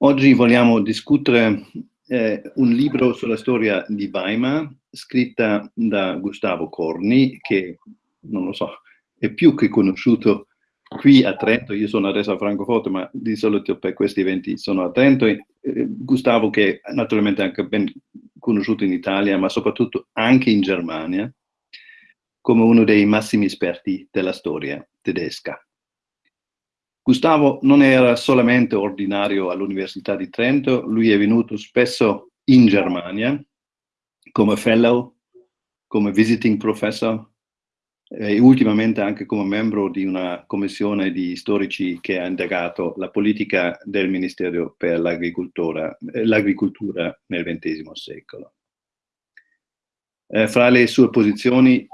Oggi vogliamo discutere eh, un libro sulla storia di Weimar, scritta da Gustavo Corni, che, non lo so, è più che conosciuto qui a Trento, io sono adesso a Francoforte, ma di solito per questi eventi sono a Trento, e, eh, Gustavo che è naturalmente anche ben conosciuto in Italia, ma soprattutto anche in Germania, come uno dei massimi esperti della storia tedesca. Gustavo non era solamente ordinario all'Università di Trento, lui è venuto spesso in Germania come fellow, come visiting professor e ultimamente anche come membro di una commissione di storici che ha indagato la politica del Ministero per l'agricoltura nel XX secolo. Eh, fra le sue posizioni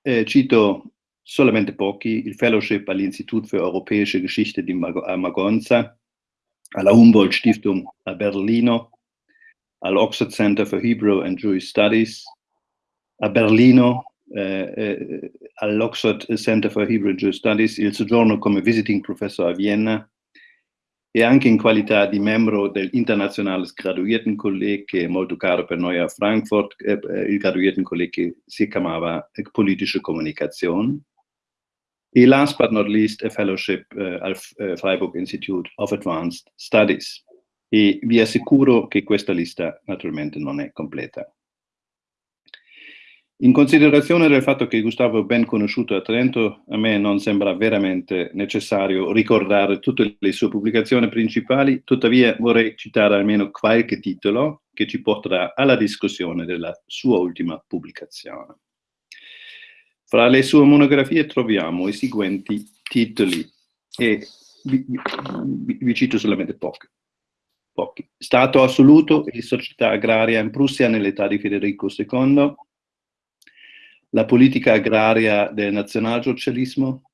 eh, cito solamente pochi, il fellowship all'Institut für Europäische Geschichte di a Magonza, alla Humboldt Stiftung a Berlino, all'Oxford Center for Hebrew and Jewish Studies, a Berlino, eh, eh, all'Oxford Center for Hebrew and Jewish Studies, il soggiorno come visiting professor a Vienna e anche in qualità di membro dell'Internazionales Graduiertenkolleg, che è molto caro per noi a Frankfurt, eh, il Graduiertenkolleg che si chiamava Politische Kommunikation. Last but not least, a fellowship uh, al uh, Freiburg Institute of Advanced Studies. E vi assicuro che questa lista naturalmente non è completa. In considerazione del fatto che Gustavo è ben conosciuto a Trento, a me non sembra veramente necessario ricordare tutte le sue pubblicazioni principali, tuttavia vorrei citare almeno qualche titolo che ci porterà alla discussione della sua ultima pubblicazione. Fra le sue monografie troviamo i seguenti titoli e vi, vi, vi cito solamente pochi. pochi. Stato assoluto e società agraria in Prussia nell'età di Federico II, la politica agraria del nazionalsocialismo,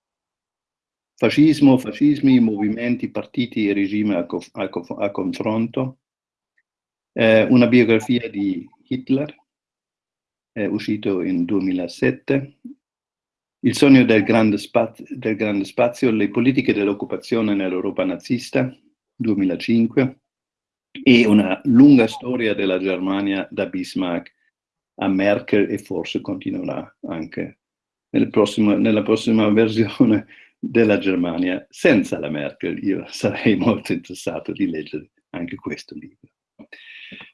fascismo, fascismi, movimenti, partiti e regime a, a, a confronto, eh, una biografia di Hitler, è uscito in 2007, il sogno del grande, spazio, del grande spazio, le politiche dell'occupazione nell'Europa nazista, 2005, e una lunga storia della Germania da Bismarck a Merkel e forse continuerà anche nel prossimo, nella prossima versione della Germania senza la Merkel. Io sarei molto interessato di leggere anche questo libro.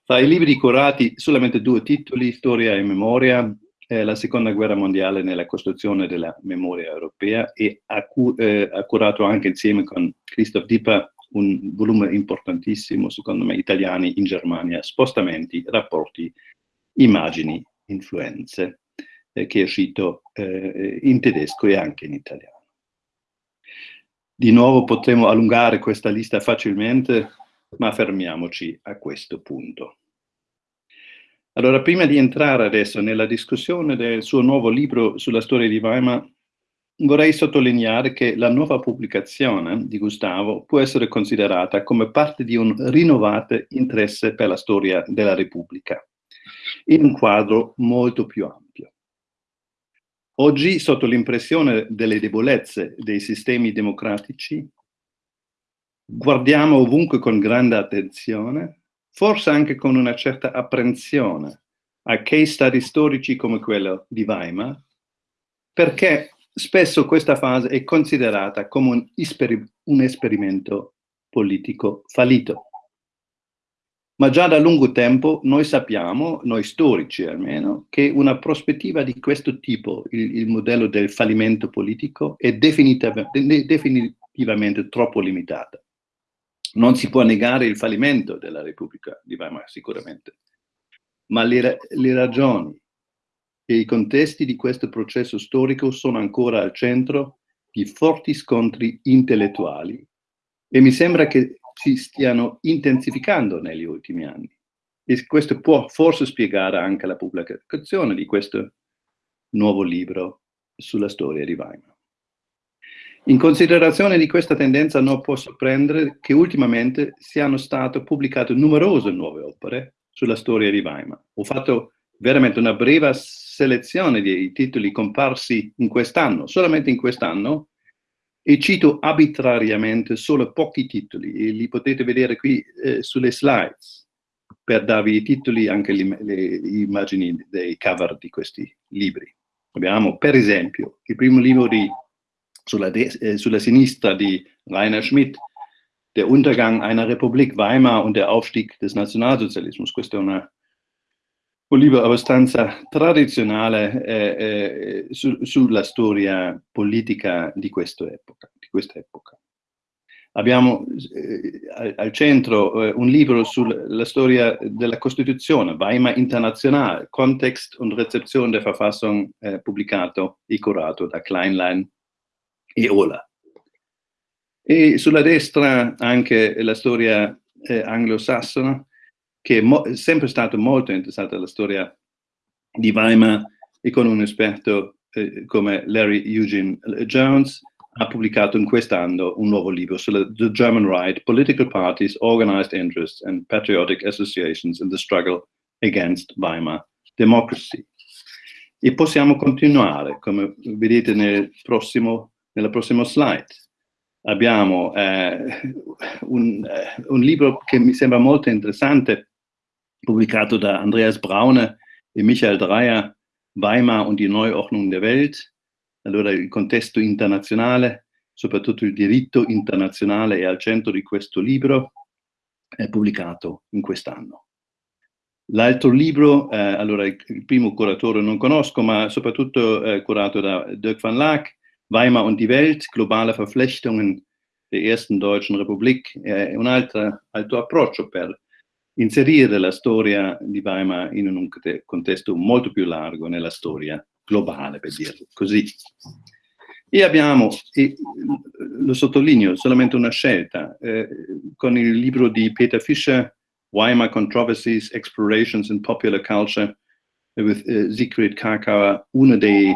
Fra i libri curati solamente due titoli, Storia e Memoria, eh, la seconda guerra mondiale nella costruzione della memoria europea e ha, cu eh, ha curato anche insieme con Christoph Dipper un volume importantissimo, secondo me, italiani in Germania, spostamenti, rapporti, immagini, influenze, eh, che è uscito eh, in tedesco e anche in italiano. Di nuovo potremo allungare questa lista facilmente, ma fermiamoci a questo punto. Allora, prima di entrare adesso nella discussione del suo nuovo libro sulla storia di Weimar, vorrei sottolineare che la nuova pubblicazione di Gustavo può essere considerata come parte di un rinnovato interesse per la storia della Repubblica, in un quadro molto più ampio. Oggi, sotto l'impressione delle debolezze dei sistemi democratici, guardiamo ovunque con grande attenzione forse anche con una certa apprensione a case study storici come quello di Weimar, perché spesso questa fase è considerata come un, esper un esperimento politico fallito. Ma già da lungo tempo noi sappiamo, noi storici almeno, che una prospettiva di questo tipo, il, il modello del fallimento politico, è definitivamente, definitivamente troppo limitata. Non si può negare il fallimento della Repubblica di Weimar, sicuramente, ma le, le ragioni e i contesti di questo processo storico sono ancora al centro di forti scontri intellettuali e mi sembra che si stiano intensificando negli ultimi anni. E questo può forse spiegare anche la pubblicazione di questo nuovo libro sulla storia di Weimar. In considerazione di questa tendenza non posso prendere che ultimamente siano state pubblicate numerose nuove opere sulla storia di Weimar. Ho fatto veramente una breve selezione dei titoli comparsi in quest'anno, solamente in quest'anno, e cito arbitrariamente solo pochi titoli, e li potete vedere qui eh, sulle slides, per darvi i titoli, anche le, le immagini dei cover di questi libri. Abbiamo, per esempio, il primo libro di, sulla, eh, sulla sinistra di Rainer Schmidt, Der Untergang einer Republik Weimar und der Aufstieg des Nationalsozialismus. Questo è una, un libro abbastanza tradizionale eh, eh, su, sulla storia politica di, epoca, di questa epoca. Abbiamo eh, al, al, centro eh, un libro sulla storia della Costituzione, Weimar International, Kontext und Rezeption der Verfassung, eh, pubblicato e curato da Kleinlein e Ola. E sulla destra anche la storia eh, anglosassone, che è sempre stato molto interessato alla storia di Weimar e con un esperto eh, come Larry Eugene Jones ha pubblicato in quest'anno un nuovo libro sulla The German Right, Political Parties, Organized Interests and Patriotic Associations in the Struggle Against Weimar Democracy. E possiamo continuare, come vedete nel prossimo, nella prossima slide abbiamo eh, un, eh, un, libro che mi sembra molto interessante, pubblicato da Andreas Braune e Michael Dreyer, Weimar und die Neuordnung der Welt. Allora il contesto internazionale, soprattutto il diritto internazionale è al centro di questo libro, è pubblicato in quest'anno. L'altro libro, eh, allora il, primo curatore non conosco, ma soprattutto eh, curato da Dirk van Laak, Weimar und die Welt, globale Verflechtungen der ersten deutschen Republik, è un altro, altro approccio per inserire la storia di Weimar in un contesto molto più largo nella storia globale, per dirlo così. E abbiamo, e lo sottolineo, solamente una scelta, eh, con il libro di Peter Fischer, Weimar Controversies, Explorations in Popular Culture, with uh, Siegfried Karkauer, uno dei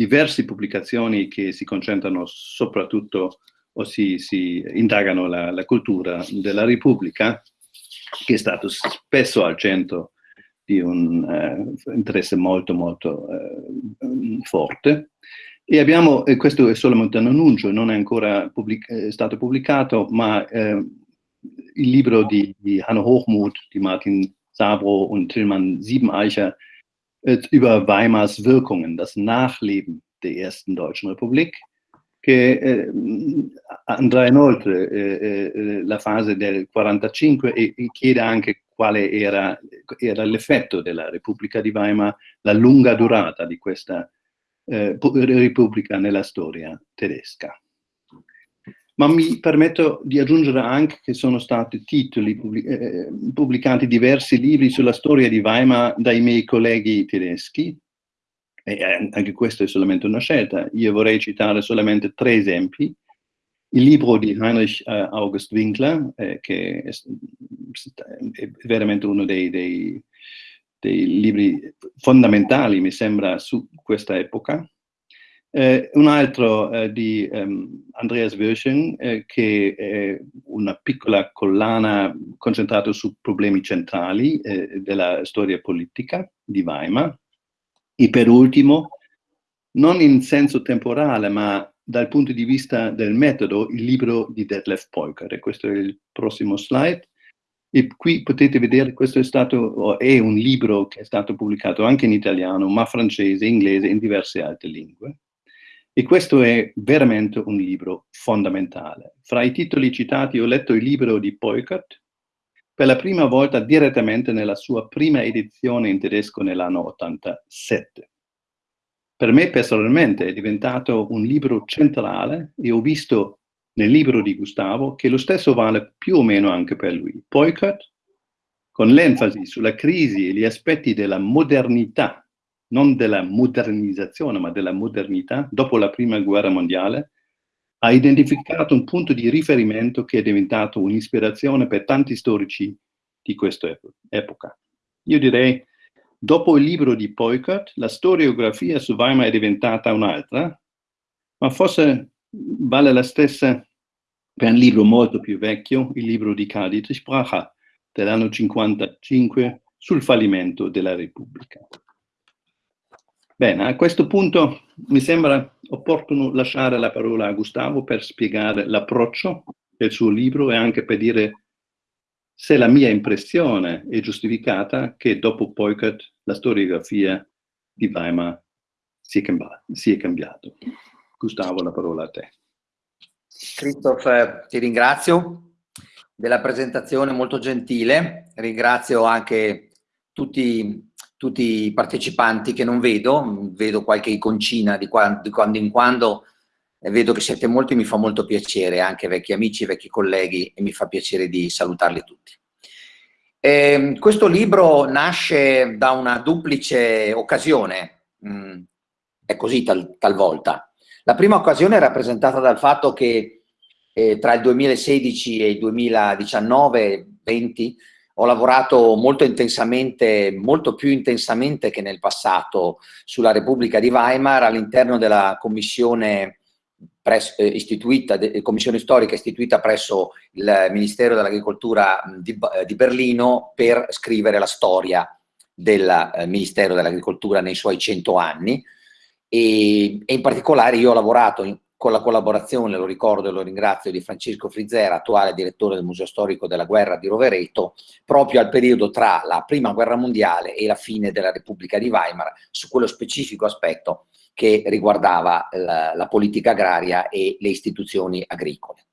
diverse pubblicazioni che si concentrano soprattutto o si, si indagano la, la, cultura della Repubblica, che è stato spesso al centro di un uh, interesse molto molto uh, forte. E abbiamo, e questo è solamente un annuncio, non è ancora pubblic è stato pubblicato, ma uh, il libro di, di Hanno Hochmuth, di Martin Sabro und Tillmann Siebeneicher über Weimars Wirkungen, das Nachleben der ersten deutschen Republik, che eh, andrà inoltre eh, eh, la fase del 45 e, e chiede anche quale era, era l'effetto della Repubblica di Weimar, la lunga durata di questa eh, Repubblica nella storia tedesca ma mi permetto di aggiungere anche che sono stati titoli eh, pubblicati diversi libri sulla storia di Weimar dai miei colleghi tedeschi, e anche questo è solamente una scelta. Io vorrei citare solamente tre esempi. Il libro di Heinrich uh, August Winkler, eh, che è, è, veramente uno dei, dei, dei libri fondamentali, mi sembra, su questa epoca, eh, un altro eh, di um, Andreas Wirschen, eh, che è una piccola collana concentrata su problemi centrali eh, della storia politica di Weimar. E per ultimo, non in senso temporale, ma dal punto di vista del metodo, il libro di Detlef Polker. Questo è il prossimo slide. E qui potete vedere, questo è stato, è un libro che è stato pubblicato anche in italiano, ma francese, inglese e in diverse altre lingue. E questo è veramente un libro fondamentale. Fra i titoli citati ho letto il libro di Poikert, per la prima volta direttamente nella sua prima edizione in tedesco nell'anno 87. Per me personalmente è diventato un libro centrale e ho visto nel libro di Gustavo che lo stesso vale più o meno anche per lui. Poikert, con l'enfasi sulla crisi e gli aspetti della modernità non della modernizzazione, ma della modernità, dopo la prima guerra mondiale, ha identificato un punto di riferimento che è diventato un'ispirazione per tanti storici di questa epoca. Io direi, dopo il libro di Poikert, la storiografia su Weimar è diventata un'altra, ma forse vale la stessa per un libro molto più vecchio, il libro di Dietrich Bracher, dell'anno 55, sul fallimento della Repubblica. Bene, a questo punto mi sembra opportuno lasciare la parola a Gustavo per spiegare l'approccio del suo libro e anche per dire se la mia impressione è giustificata che dopo Poicat la storiografia di Weimar si è, cambiato. Gustavo, la parola a te. Christoph, ti ringrazio della presentazione molto gentile, ringrazio anche tutti, tutti i partecipanti che non vedo, vedo qualche iconcina di quando, di quando in quando, vedo che siete molti, mi fa molto piacere, anche vecchi amici, vecchi colleghi, e mi fa piacere di salutarli tutti. Eh, questo libro nasce da una duplice occasione, mm, è così tal, talvolta. La prima occasione è rappresentata dal fatto che eh, tra il 2016 e il 2019-20 ho lavorato molto intensamente, molto più intensamente che nel passato sulla Repubblica di Weimar all'interno della commissione eh, istituita, commissione storica istituita presso il Ministero dell'Agricoltura di, eh, di, Berlino per scrivere la storia del eh, Ministero dell'Agricoltura nei suoi cento anni. E, e, in particolare io ho lavorato in, con la collaborazione, lo ricordo e lo ringrazio, di Francesco Frizzera, attuale direttore del Museo Storico della Guerra di Rovereto, proprio al periodo tra la Prima Guerra Mondiale e la fine della Repubblica di Weimar, su quello specifico aspetto che riguardava la, la politica agraria e le istituzioni agricole.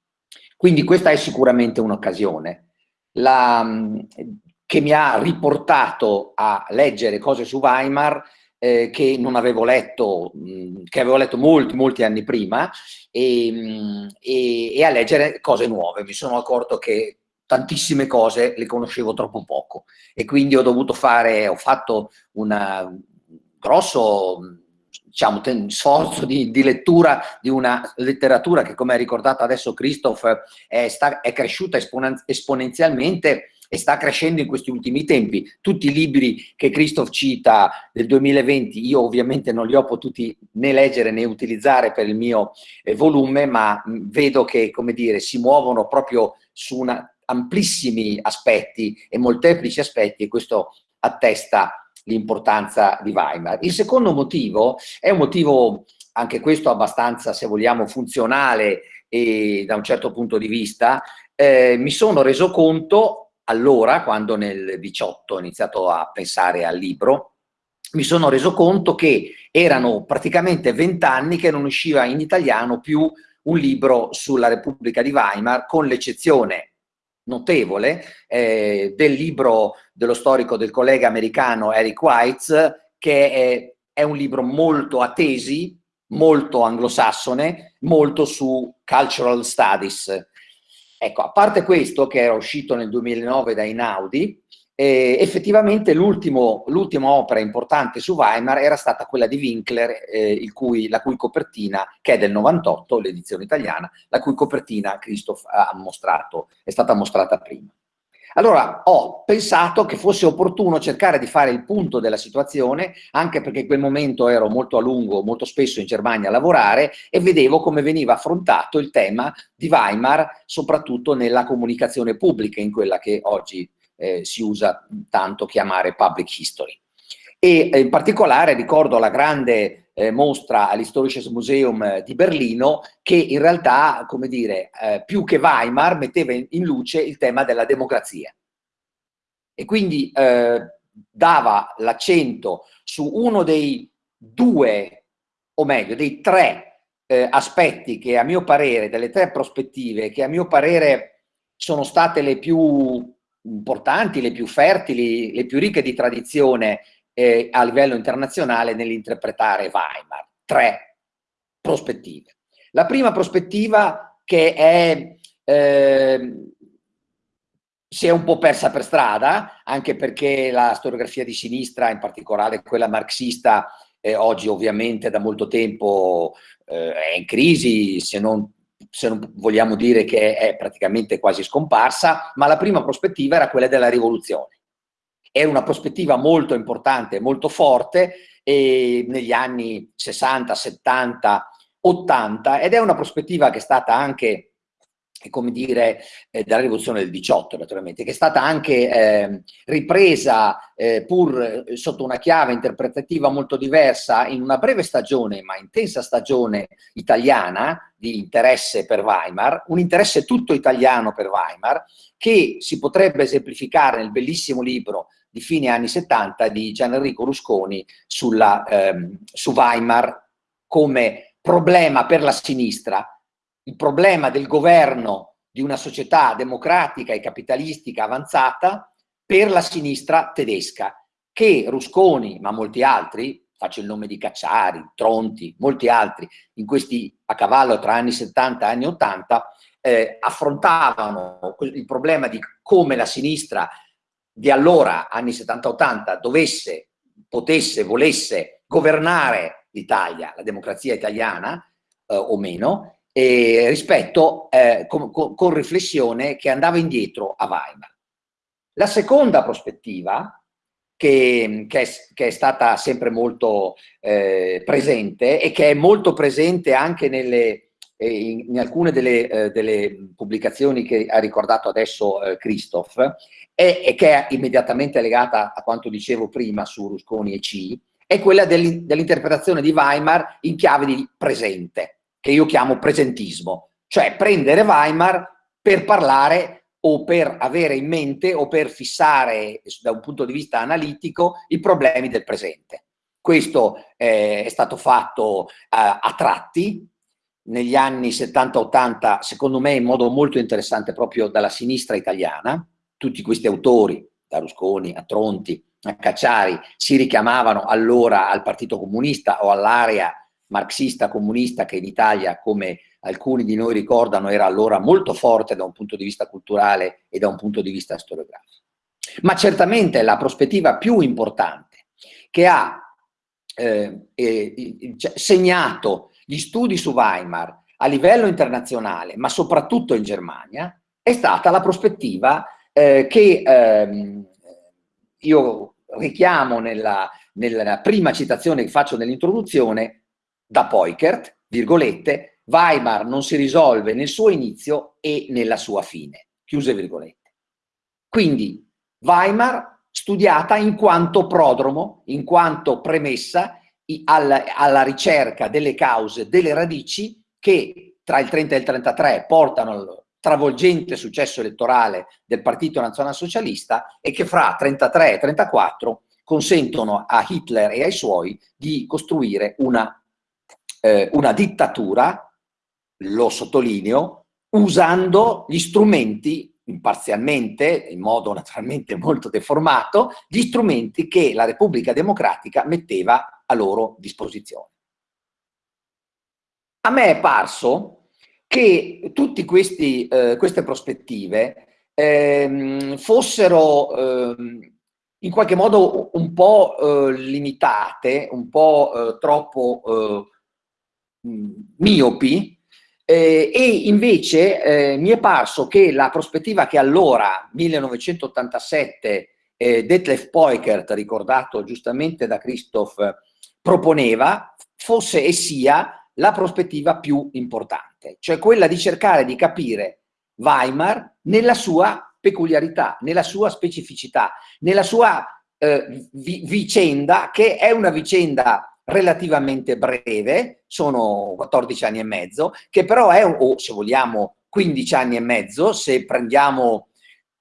Quindi questa è sicuramente un'occasione che mi ha riportato a leggere cose su Weimar eh, che non avevo letto, mh, che avevo letto molti, molti anni prima e, mh, e, e, a leggere cose nuove. Mi sono accorto che tantissime cose le conoscevo troppo poco e quindi ho dovuto fare, ho fatto un grosso diciamo, sforzo di, di, lettura di una letteratura che, come ha ricordato adesso Christoph, è, sta, è cresciuta esponenzialmente e sta crescendo in questi ultimi tempi. Tutti i libri che Christoph cita del 2020, io ovviamente non li ho potuti né leggere né utilizzare per il mio eh, volume, ma mh, vedo che, come dire, si muovono proprio su una, amplissimi aspetti e molteplici aspetti e questo attesta l'importanza di Weimar. Il secondo motivo è un motivo, anche questo abbastanza, se vogliamo, funzionale e da un certo punto di vista, eh, mi sono reso conto allora, quando nel 18 ho iniziato a pensare al libro, mi sono reso conto che erano praticamente vent'anni che non usciva in italiano più un libro sulla Repubblica di Weimar, con l'eccezione notevole eh, del libro dello storico del collega americano Eric Weitz, che è, è un libro molto a tesi, molto anglosassone, molto su cultural studies. Ecco, a parte questo, che era uscito nel 2009 da Inaudi, eh, effettivamente l'ultima opera importante su Weimar era stata quella di Winkler, eh, cui, la cui copertina, che è del 98, l'edizione italiana, la cui copertina Christoph ha mostrato, è stata mostrata prima. Allora ho pensato che fosse opportuno cercare di fare il punto della situazione, anche perché in quel momento ero molto a lungo, molto spesso in Germania a lavorare e vedevo come veniva affrontato il tema di Weimar, soprattutto nella comunicazione pubblica, in quella che oggi eh, si usa tanto chiamare public history. E eh, in particolare ricordo la grande eh, mostra all'Historisches Museum di Berlino che in realtà, come dire, eh, più che Weimar metteva in, in, luce il tema della democrazia. E quindi eh, dava l'accento su uno dei due, o meglio, dei tre eh, aspetti che a mio parere, delle tre prospettive, che a mio parere sono state le più importanti, le più fertili, le più ricche di tradizione eh, a livello internazionale nell'interpretare Weimar. Tre prospettive. La prima prospettiva che è, eh, si è un po' persa per strada, anche perché la storiografia di sinistra, in particolare quella marxista, eh, oggi ovviamente da molto tempo eh, è in crisi, se non se non vogliamo dire che è praticamente quasi scomparsa, ma la prima prospettiva era quella della rivoluzione. Era una prospettiva molto importante, molto forte negli anni 60, 70, 80 ed è una prospettiva che è stata anche come dire, eh, dalla rivoluzione del 18 naturalmente, che è stata anche eh, ripresa eh, pur eh, sotto una chiave interpretativa molto diversa in una breve stagione, ma intensa stagione italiana di interesse per Weimar, un interesse tutto italiano per Weimar, che si potrebbe esemplificare nel bellissimo libro di fine anni 70 di Gianenrico Rusconi sulla, ehm, su Weimar come problema per la sinistra, il problema del governo di una società democratica e capitalistica avanzata per la sinistra tedesca, che Rusconi, ma molti altri, faccio il nome di Cacciari, Tronti, molti altri, in questi a cavallo tra anni 70 e anni 80, eh, affrontavano il problema di come la sinistra di allora, anni 70-80, dovesse, potesse, volesse governare l'Italia, la democrazia italiana, eh, o meno, eh, rispetto eh, con, con, con, riflessione che andava indietro a Weimar. La seconda prospettiva, che, che, è, che è, stata sempre molto eh, presente e che è molto presente anche nelle, eh, in, in, alcune delle, eh, delle, pubblicazioni che ha ricordato adesso eh, Christoph, è, e che è immediatamente legata a quanto dicevo prima su Rusconi e C, è quella dell'interpretazione di Weimar in chiave di presente che io chiamo presentismo, cioè prendere Weimar per parlare o per avere in mente o per fissare da un punto di vista analitico i problemi del presente. Questo eh, è stato fatto eh, a tratti negli anni 70-80, secondo me in modo molto interessante proprio dalla sinistra italiana. Tutti questi autori, da Rusconi a Tronti a Cacciari, si richiamavano allora al Partito Comunista o all'area marxista comunista che in Italia, come alcuni di noi ricordano, era allora molto forte da un punto di vista culturale e da un punto di vista storiografico. Ma certamente la prospettiva più importante che ha eh, eh, segnato gli studi su Weimar a livello internazionale, ma soprattutto in Germania, è stata la prospettiva eh, che ehm, io richiamo nella, nella prima citazione che faccio nell'introduzione da Poikert, virgolette, Weimar non si risolve nel suo inizio e nella sua fine, chiuse virgolette. Quindi Weimar studiata in quanto prodromo, in quanto premessa alla, ricerca delle cause, delle radici che tra il 30 e il 33 portano al travolgente successo elettorale del Partito Nazionalsocialista e che fra 33 e 34 consentono a Hitler e ai suoi di costruire una eh, una dittatura, lo sottolineo, usando gli strumenti imparzialmente, in modo naturalmente molto deformato, gli strumenti che la Repubblica Democratica metteva a loro disposizione. A me è parso che tutte eh, queste prospettive eh, fossero eh, in qualche modo un po' eh, limitate, un po' eh, troppo eh, miopi eh, e invece eh, mi è parso che la prospettiva che allora, 1987, eh, Detlef Poikert, ricordato giustamente da Christoph, proponeva, fosse e sia la prospettiva più importante, cioè quella di cercare di capire Weimar nella sua peculiarità, nella sua specificità, nella sua eh, vi vicenda, che è una vicenda relativamente breve, sono 14 anni e mezzo, che però è, o se vogliamo 15 anni e mezzo, se prendiamo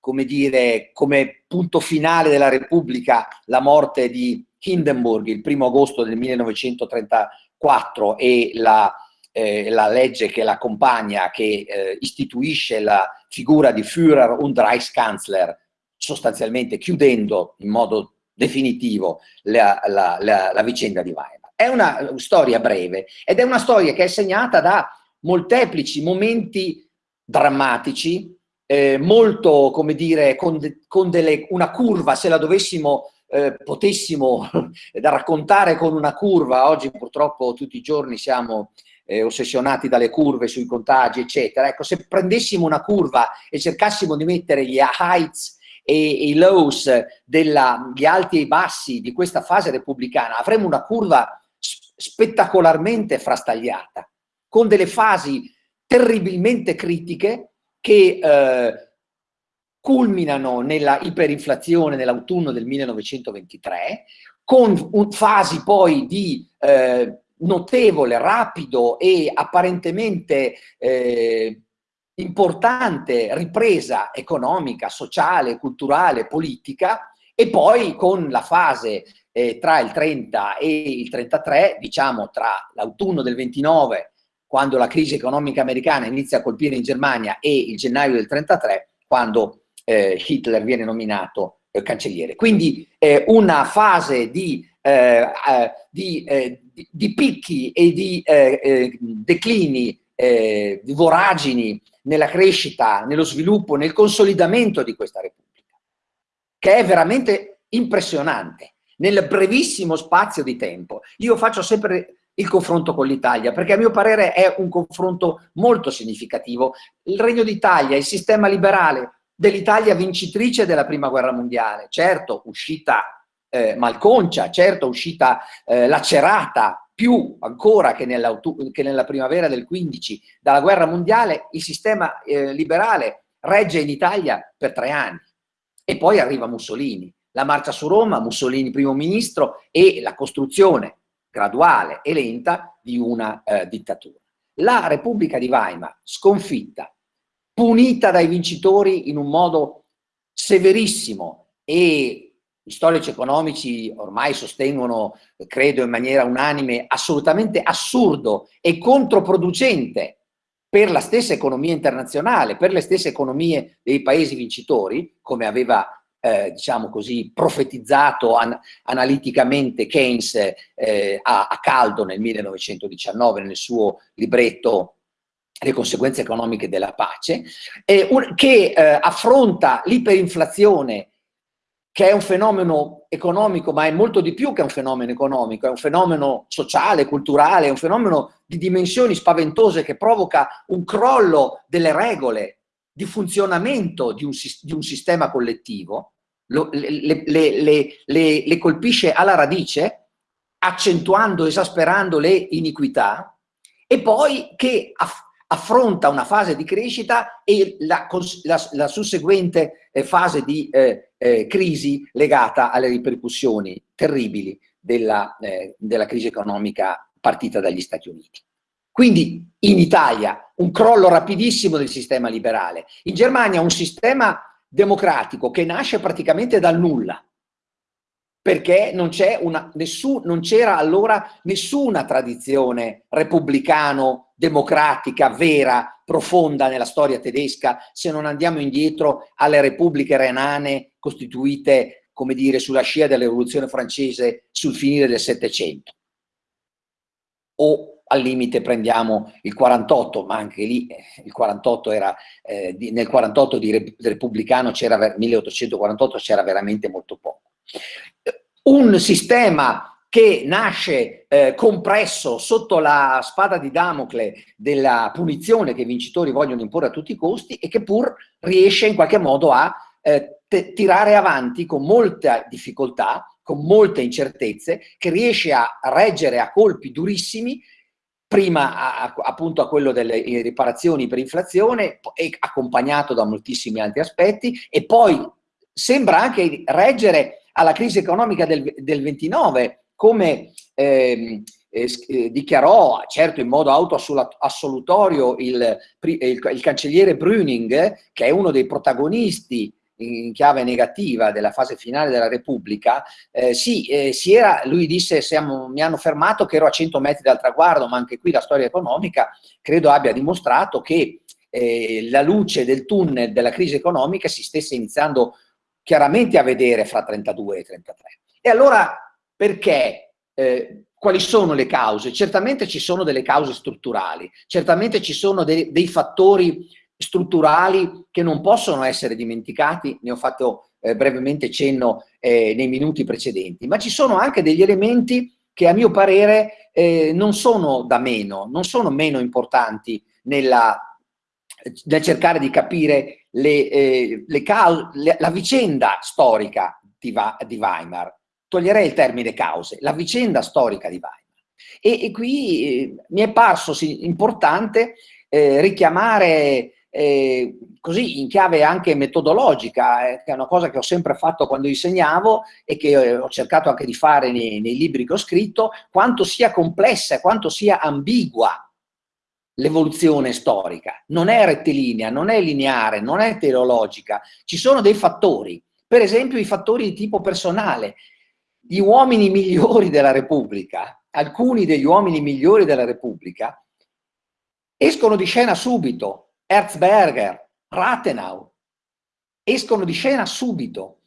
come dire, come punto finale della Repubblica la morte di Hindenburg il primo agosto del 1934 e la, eh, la legge che l'accompagna, che eh, istituisce la figura di Führer und Reichskanzler, sostanzialmente chiudendo in modo definitivo la, la, la, la vicenda di Weimar. È una storia breve ed è una storia che è segnata da molteplici momenti drammatici, eh, molto, come dire, con, de, con delle, una curva, se la dovessimo, eh, potessimo da raccontare con una curva, oggi purtroppo tutti i giorni siamo eh, ossessionati dalle curve sui contagi, eccetera. Ecco, se prendessimo una curva e cercassimo di mettere gli heights e, i lows, della, gli alti e i bassi di questa fase repubblicana, avremmo una curva spettacolarmente frastagliata, con delle fasi terribilmente critiche che eh, culminano nella iperinflazione nell'autunno del 1923, con un, fasi poi di eh, notevole, rapido e apparentemente eh, importante ripresa economica, sociale, culturale, politica e poi con la fase eh, tra il 30 e il 33, diciamo tra l'autunno del 29, quando la crisi economica americana inizia a colpire in Germania e il gennaio del 33, quando eh, Hitler viene nominato eh, cancelliere. Quindi eh, una fase di, eh, eh, di, di, di, picchi e di declini, di voragini nella crescita, nello sviluppo, nel consolidamento di questa Repubblica, che è veramente impressionante nel brevissimo spazio di tempo. Io faccio sempre il confronto con l'Italia, perché a mio parere è un confronto molto significativo. Il Regno d'Italia, il sistema liberale dell'Italia vincitrice della Prima Guerra Mondiale, certo uscita eh, malconcia, certo uscita eh, lacerata, più ancora che, che, nella primavera del 15 dalla guerra mondiale, il sistema eh, liberale regge in Italia per tre anni. E poi arriva Mussolini, la marcia su Roma, Mussolini primo ministro e la costruzione graduale e lenta di una eh, dittatura. La Repubblica di Weimar, sconfitta, punita dai vincitori in un modo severissimo e gli storici economici ormai sostengono, credo in maniera unanime, assolutamente assurdo e controproducente per la stessa economia internazionale, per le stesse economie dei paesi vincitori, come aveva eh, diciamo così, profetizzato an analiticamente Keynes eh, a, a, caldo nel 1919 nel suo libretto le conseguenze economiche della pace, eh, che eh, affronta l'iperinflazione che è un fenomeno economico, ma è molto di più che un fenomeno economico, è un fenomeno sociale, culturale, è un fenomeno di dimensioni spaventose che provoca un crollo delle regole di funzionamento di un, di un sistema collettivo, lo, le, le, le, le colpisce alla radice, accentuando, esasperando le iniquità, e poi che affronta una fase di crescita e la, la, la susseguente eh, fase di eh, eh, crisi legata alle ripercussioni terribili della, eh, della crisi economica partita dagli Stati Uniti. Quindi in Italia un crollo rapidissimo del sistema liberale, in Germania un sistema democratico che nasce praticamente dal nulla, perché non c'era allora nessuna tradizione repubblicano-democratica vera, profonda nella storia tedesca, se non andiamo indietro alle repubbliche renane costituite, come dire, sulla scia della rivoluzione francese sul finire del Settecento. O al limite prendiamo il 48, ma anche lì eh, il 48 era, eh, nel 48 di repubblicano c'era, 1848 c'era veramente molto poco un sistema che nasce eh, compresso sotto la spada di Damocle della punizione che i vincitori vogliono imporre a tutti i costi e che pur riesce in qualche modo a eh, tirare avanti con molta difficoltà, con molte incertezze, che riesce a reggere a colpi durissimi prima a, appunto a quello delle riparazioni per inflazione, accompagnato da moltissimi altri aspetti, e poi sembra anche reggere alla crisi economica del, del 29, come ehm, eh, eh, dichiarò, certo in modo autoassolutorio, il, il, il cancelliere Brüning, che è uno dei protagonisti in chiave negativa della fase finale della Repubblica, eh, sì, eh, si era, lui disse, siamo, mi hanno fermato che ero a 100 metri dal traguardo, ma anche qui la storia economica credo abbia dimostrato che eh, la luce del tunnel della crisi economica si stesse iniziando chiaramente a vedere fra 32 e 33. E allora perché? Eh, quali sono le cause? Certamente ci sono delle cause strutturali, certamente ci sono dei, dei fattori strutturali che non possono essere dimenticati, ne ho fatto eh, brevemente cenno eh, nei minuti precedenti, ma ci sono anche degli elementi che a mio parere eh, non sono da meno, non sono meno importanti nella, nel cercare di capire le, eh, le le, la vicenda storica di, di, Weimar, toglierei il termine cause, la vicenda storica di Weimar. E, e qui eh, mi è parso sì, importante eh, richiamare eh, così in chiave anche metodologica, eh, che è una cosa che ho sempre fatto quando insegnavo e che eh, ho cercato anche di fare nei, nei libri che ho scritto, quanto sia complessa, quanto sia ambigua l'evoluzione storica. Non è rettilinea, non è lineare, non è teleologica, ci sono dei fattori, per esempio i fattori di tipo personale. Gli uomini migliori della Repubblica, alcuni degli uomini migliori della Repubblica, escono di scena subito. Erzberger, Rathenau, escono di scena subito.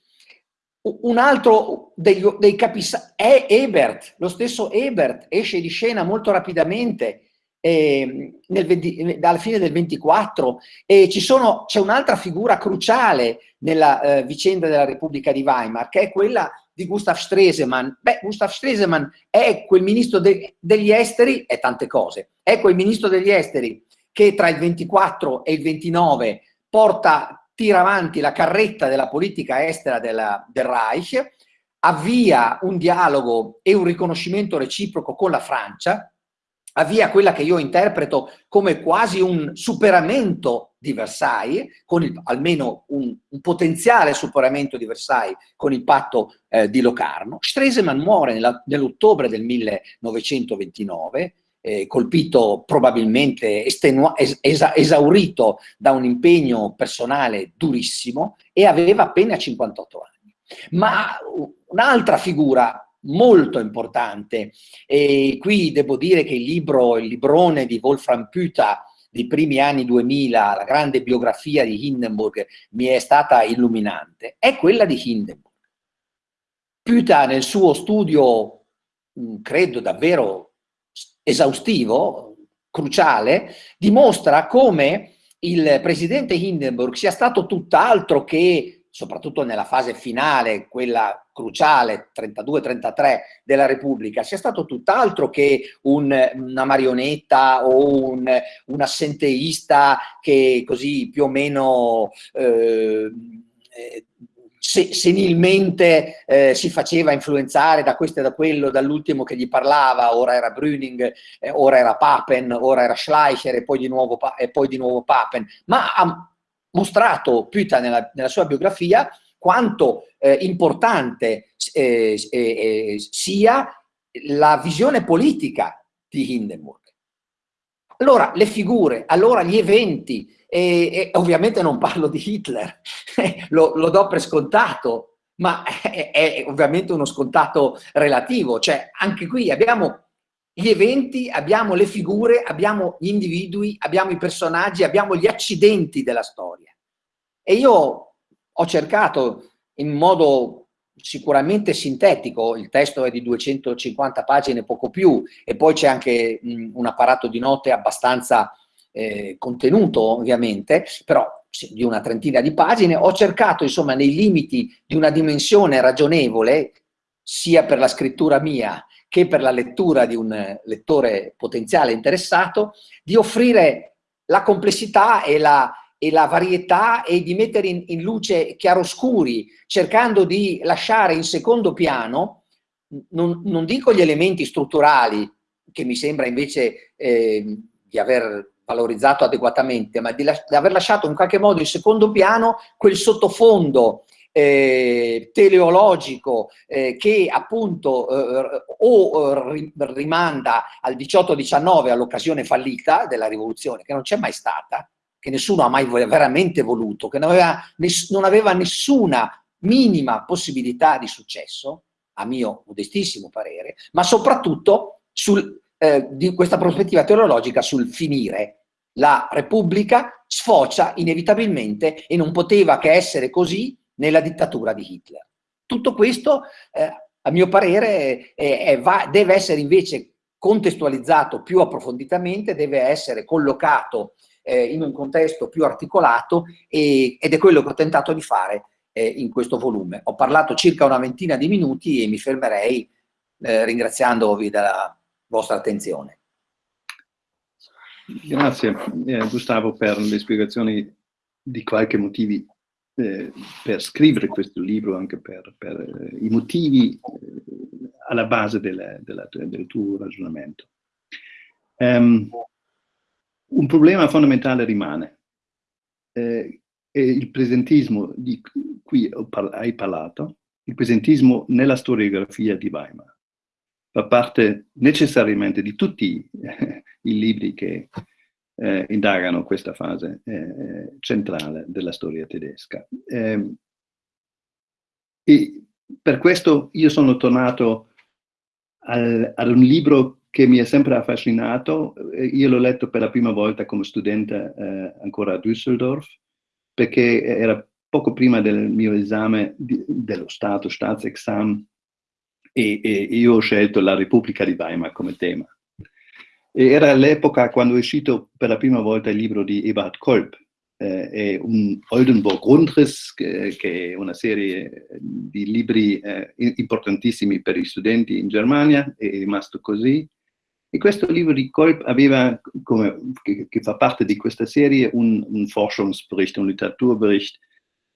Un altro degli, dei capisaldi è Ebert, lo stesso Ebert esce di scena molto rapidamente eh, 20, alla fine del 24 e c'è un'altra figura cruciale nella eh, vicenda della Repubblica di Weimar che è quella di Gustav Stresemann. Beh, Gustav Stresemann è quel ministro de degli esteri, è tante cose, è quel ministro degli esteri che tra il 24 e il 29 porta, tira avanti la carretta della politica estera della, del Reich, avvia un dialogo e un riconoscimento reciproco con la Francia, avvia quella che io interpreto come quasi un superamento di Versailles, con il, almeno un, un, potenziale superamento di Versailles con il patto eh, di Locarno. Stresemann muore nell'ottobre del 1929, eh, colpito probabilmente esa esaurito da un impegno personale durissimo e aveva appena 58 anni. Ma un'altra figura molto importante. E qui devo dire che il libro, il librone di Wolfram Püta dei primi anni 2000, la grande biografia di Hindenburg, mi è stata illuminante, è quella di Hindenburg. Püta nel suo studio, credo davvero esaustivo, cruciale, dimostra come il presidente Hindenburg sia stato tutt'altro che soprattutto nella fase finale, quella cruciale, 32-33 della Repubblica, sia stato tutt'altro che un, una marionetta o un, un, assenteista che così più o meno eh, se, senilmente eh, si faceva influenzare da questo e da quello, dall'ultimo che gli parlava, ora era Brüning, eh, ora era Papen, ora era Schleicher e poi di nuovo, e poi di nuovo Papen, ma ha mostrato Püta nella, nella sua biografia quanto eh, importante eh, eh, sia la visione politica di Hindenburg. Allora, le figure, allora gli eventi, e, e ovviamente non parlo di Hitler, lo, lo, do per scontato, ma è, è ovviamente uno scontato relativo, cioè anche qui abbiamo gli eventi, abbiamo le figure, abbiamo gli individui, abbiamo i personaggi, abbiamo gli accidenti della storia. E io ho cercato in modo sicuramente sintetico, il testo è di 250 pagine, poco più, e poi c'è anche un apparato di note abbastanza eh, contenuto ovviamente, però di una trentina di pagine, ho cercato insomma nei limiti di una dimensione ragionevole, sia per la scrittura mia che per la lettura di un lettore potenziale interessato, di offrire la complessità e la, e la varietà e di mettere in, in luce chiaroscuri, cercando di lasciare in secondo piano, non, non dico gli elementi strutturali, che mi sembra invece eh, di aver valorizzato adeguatamente, ma di, di, aver lasciato in qualche modo in secondo piano quel sottofondo eh, teleologico eh, che appunto eh, o eh, rimanda al 18-19 all'occasione fallita della rivoluzione, che non c'è mai stata, che nessuno ha mai veramente voluto, che non aveva, non aveva nessuna minima possibilità di successo, a mio modestissimo parere, ma soprattutto sul, eh, di questa prospettiva teologica sul finire. La Repubblica sfocia inevitabilmente e non poteva che essere così nella dittatura di Hitler. Tutto questo, eh, a mio parere, è, è, va, deve essere invece contestualizzato più approfonditamente, deve essere collocato eh, in un contesto più articolato e, ed è quello che ho tentato di fare eh, in questo volume. Ho parlato circa una ventina di minuti e mi fermerei eh, ringraziandovi della vostra attenzione. Grazie eh, Gustavo per le spiegazioni di qualche motivi eh, per scrivere questo libro, anche per, per eh, i motivi alla base della, della, del tuo ragionamento. Um, un problema fondamentale rimane. eh, è il presentismo di cui hai parlato, il presentismo nella storiografia di Weimar. Fa parte necessariamente di tutti eh, i libri che eh, indagano questa fase eh, centrale della storia tedesca. Ehm, e per questo io sono tornato al, ad un libro che mi ha sempre affascinato. Io l'ho letto per la prima volta come studente eh, ancora a Düsseldorf, perché era poco prima del mio esame di, dello Stato, Staatsexamen, e, e, io ho scelto la Repubblica di Weimar come tema. E era l'epoca quando è uscito per la prima volta il libro di Eberhard Kolb, eh, è un Oldenburg Grundriss, che, che, è una serie di libri eh, importantissimi per gli studenti in Germania, è rimasto così. E questo libro di Kolb aveva, come, che, che, fa parte di questa serie, un, un Forschungsbericht, un Literaturbericht,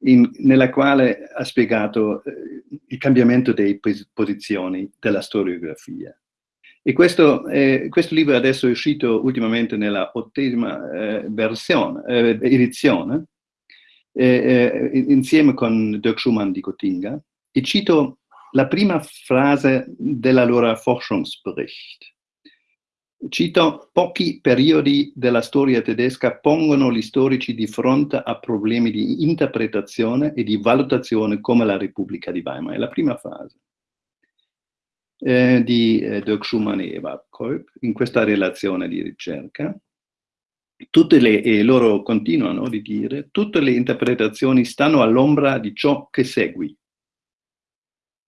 in, nella quale ha spiegato eh, il cambiamento delle posizioni della storiografia. E questo, eh, questo, libro adesso è uscito ultimamente nella ottesima eh, versione, eh, edizione, eh, eh, insieme con Dirk Schumann di Gottinga, e cito la prima frase della loro Forschungsbericht. Cito, pochi periodi della storia tedesca pongono gli storici di fronte a problemi di interpretazione e di valutazione come la Repubblica di Weimar. È la prima frase eh, di eh, Dirk Schumann e Eva Kolb in questa relazione di ricerca. Tutte le, e loro continuano di dire, tutte le interpretazioni stanno all'ombra di ciò che segui.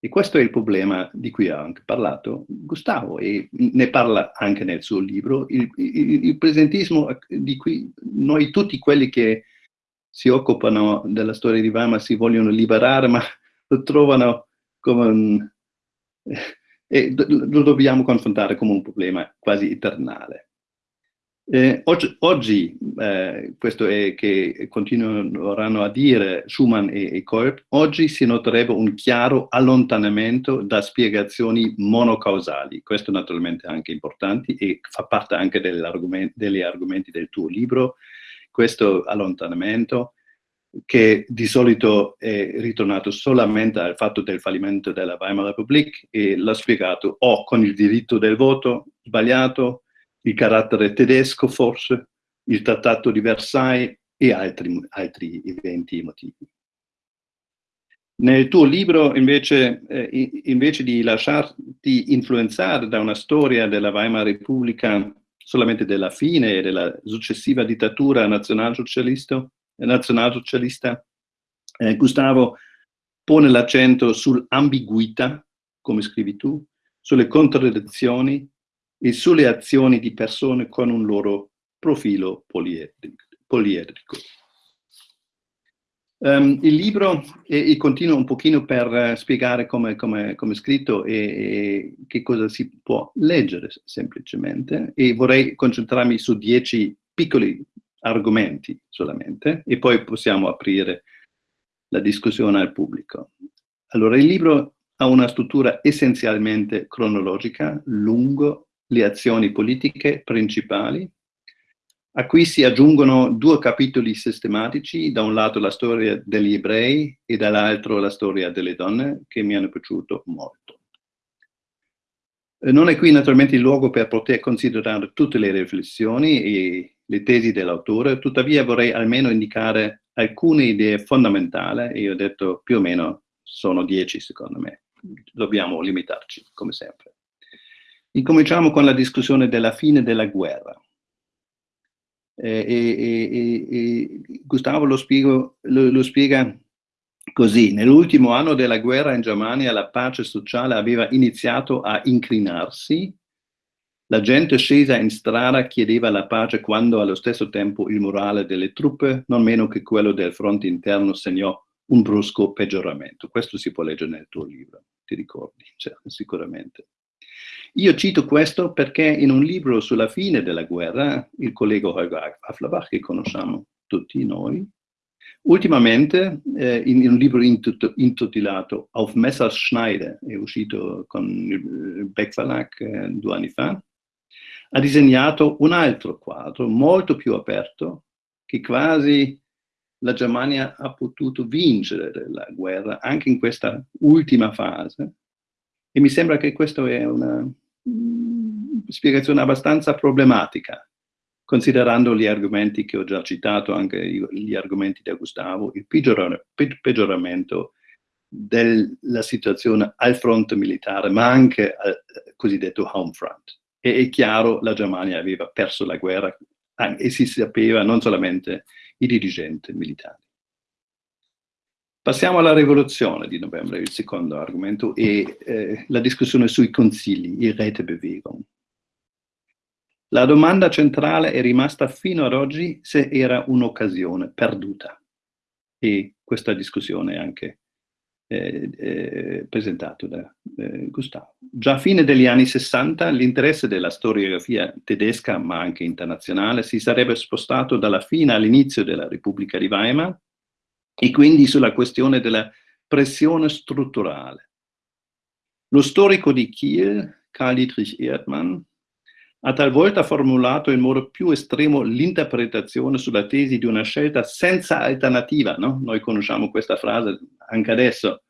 E questo è il problema di cui ha anche parlato Gustavo e ne parla anche nel suo libro, il, il, il presentismo di cui noi tutti quelli che si occupano della storia di Weimar si vogliono liberare, ma lo trovano come un, e lo dobbiamo confrontare come un problema quasi eternale. Eh, oggi, oggi eh, questo è che continueranno a dire Schumann e, e Kolb, oggi si noterebbe un chiaro allontanamento da spiegazioni monocausali. Questo naturalmente è anche importante e fa parte anche argomenti, degli argomenti del tuo libro, questo allontanamento che di solito è ritornato solamente al fatto del fallimento della Weimar Republic e l'ha spiegato o con il diritto del voto sbagliato, il carattere tedesco forse, il trattato di Versailles e altri, altri eventi emotivi. Nel tuo libro, invece, eh, invece di lasciarti influenzare da una storia della Weimar Repubblica solamente della fine e della successiva dittatura nazionalsocialista, nazionalsocialista, eh, Gustavo pone l'accento sull'ambiguità, come scrivi tu, sulle contraddizioni e sulle azioni di persone con un loro profilo poliedrico. Um, il libro, e, e, continuo un pochino per uh, spiegare come è scritto e, e, che cosa si può leggere semplicemente, e vorrei concentrarmi su dieci piccoli argomenti solamente e poi possiamo aprire la discussione al pubblico. Allora, il libro ha una struttura essenzialmente cronologica, lungo le azioni politiche principali, a cui si aggiungono due capitoli sistematici, da un lato la storia degli ebrei e dall'altro la storia delle donne, che mi hanno piaciuto molto. Non è qui naturalmente il luogo per poter considerare tutte le riflessioni e le tesi dell'autore, tuttavia vorrei almeno indicare alcune idee fondamentali, e ho detto più o meno sono dieci secondo me, dobbiamo limitarci come sempre. Incominciamo con la discussione della fine della guerra. Eh, e, e, e, Gustavo lo, spiego, lo, lo spiega così, nell'ultimo anno della guerra in Germania la pace sociale aveva iniziato a inclinarsi la gente scesa in strada chiedeva la pace quando allo stesso tempo il morale delle truppe, non meno che quello del fronte interno, segnò un brusco peggioramento. Questo si può leggere nel tuo libro, ti ricordi, cioè, sicuramente. Io cito questo perché in un libro sulla fine della guerra, il collega Holger Afflerbach, che conosciamo tutti noi, ultimamente eh, in, in, un libro intitolato Auf Messerschneide, è uscito con il Beck Verlag eh, due anni fa, ha disegnato un altro quadro molto più aperto che quasi la Germania ha potuto vincere la guerra anche in questa ultima fase e mi sembra che questa è una spiegazione abbastanza problematica, considerando gli argomenti che ho già citato, anche gli argomenti di Gustavo, il peggioramento della situazione al fronte militare, ma anche al cosiddetto home front. E è chiaro, la Germania aveva perso la guerra e si sapeva non solamente i dirigenti militari. Passiamo alla rivoluzione di novembre, il secondo argomento, e eh, la discussione sui consigli, il Rätebewegung. La domanda centrale è rimasta fino ad oggi se era un'occasione perduta. E questa discussione è anche eh, eh, presentato da eh, Gustavo. Già a fine degli anni 60 l'interesse della storiografia tedesca, ma anche internazionale, si sarebbe spostato dalla fine all'inizio della Repubblica di Weimar e quindi sulla questione della pressione strutturale. Lo storico di Kiel, Karl Dietrich Erdmann, ha talvolta formulato in modo più estremo l'interpretazione sulla tesi di una scelta senza alternativa. No? Noi conosciamo questa frase anche adesso.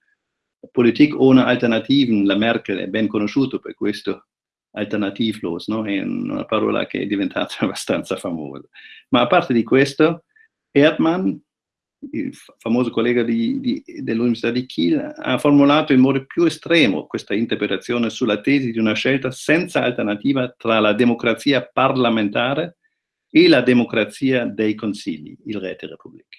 Politik ohne Alternativen, la Merkel è ben conosciuto per questo, alternativlos, no? è una parola che è diventata abbastanza famosa. Ma a parte di questo, Erdmann il famoso collega dell'Università di Kiel, ha formulato in modo più estremo questa interpretazione sulla tesi di una scelta senza alternativa tra la democrazia parlamentare e la democrazia dei consigli, il Rete Repubblica.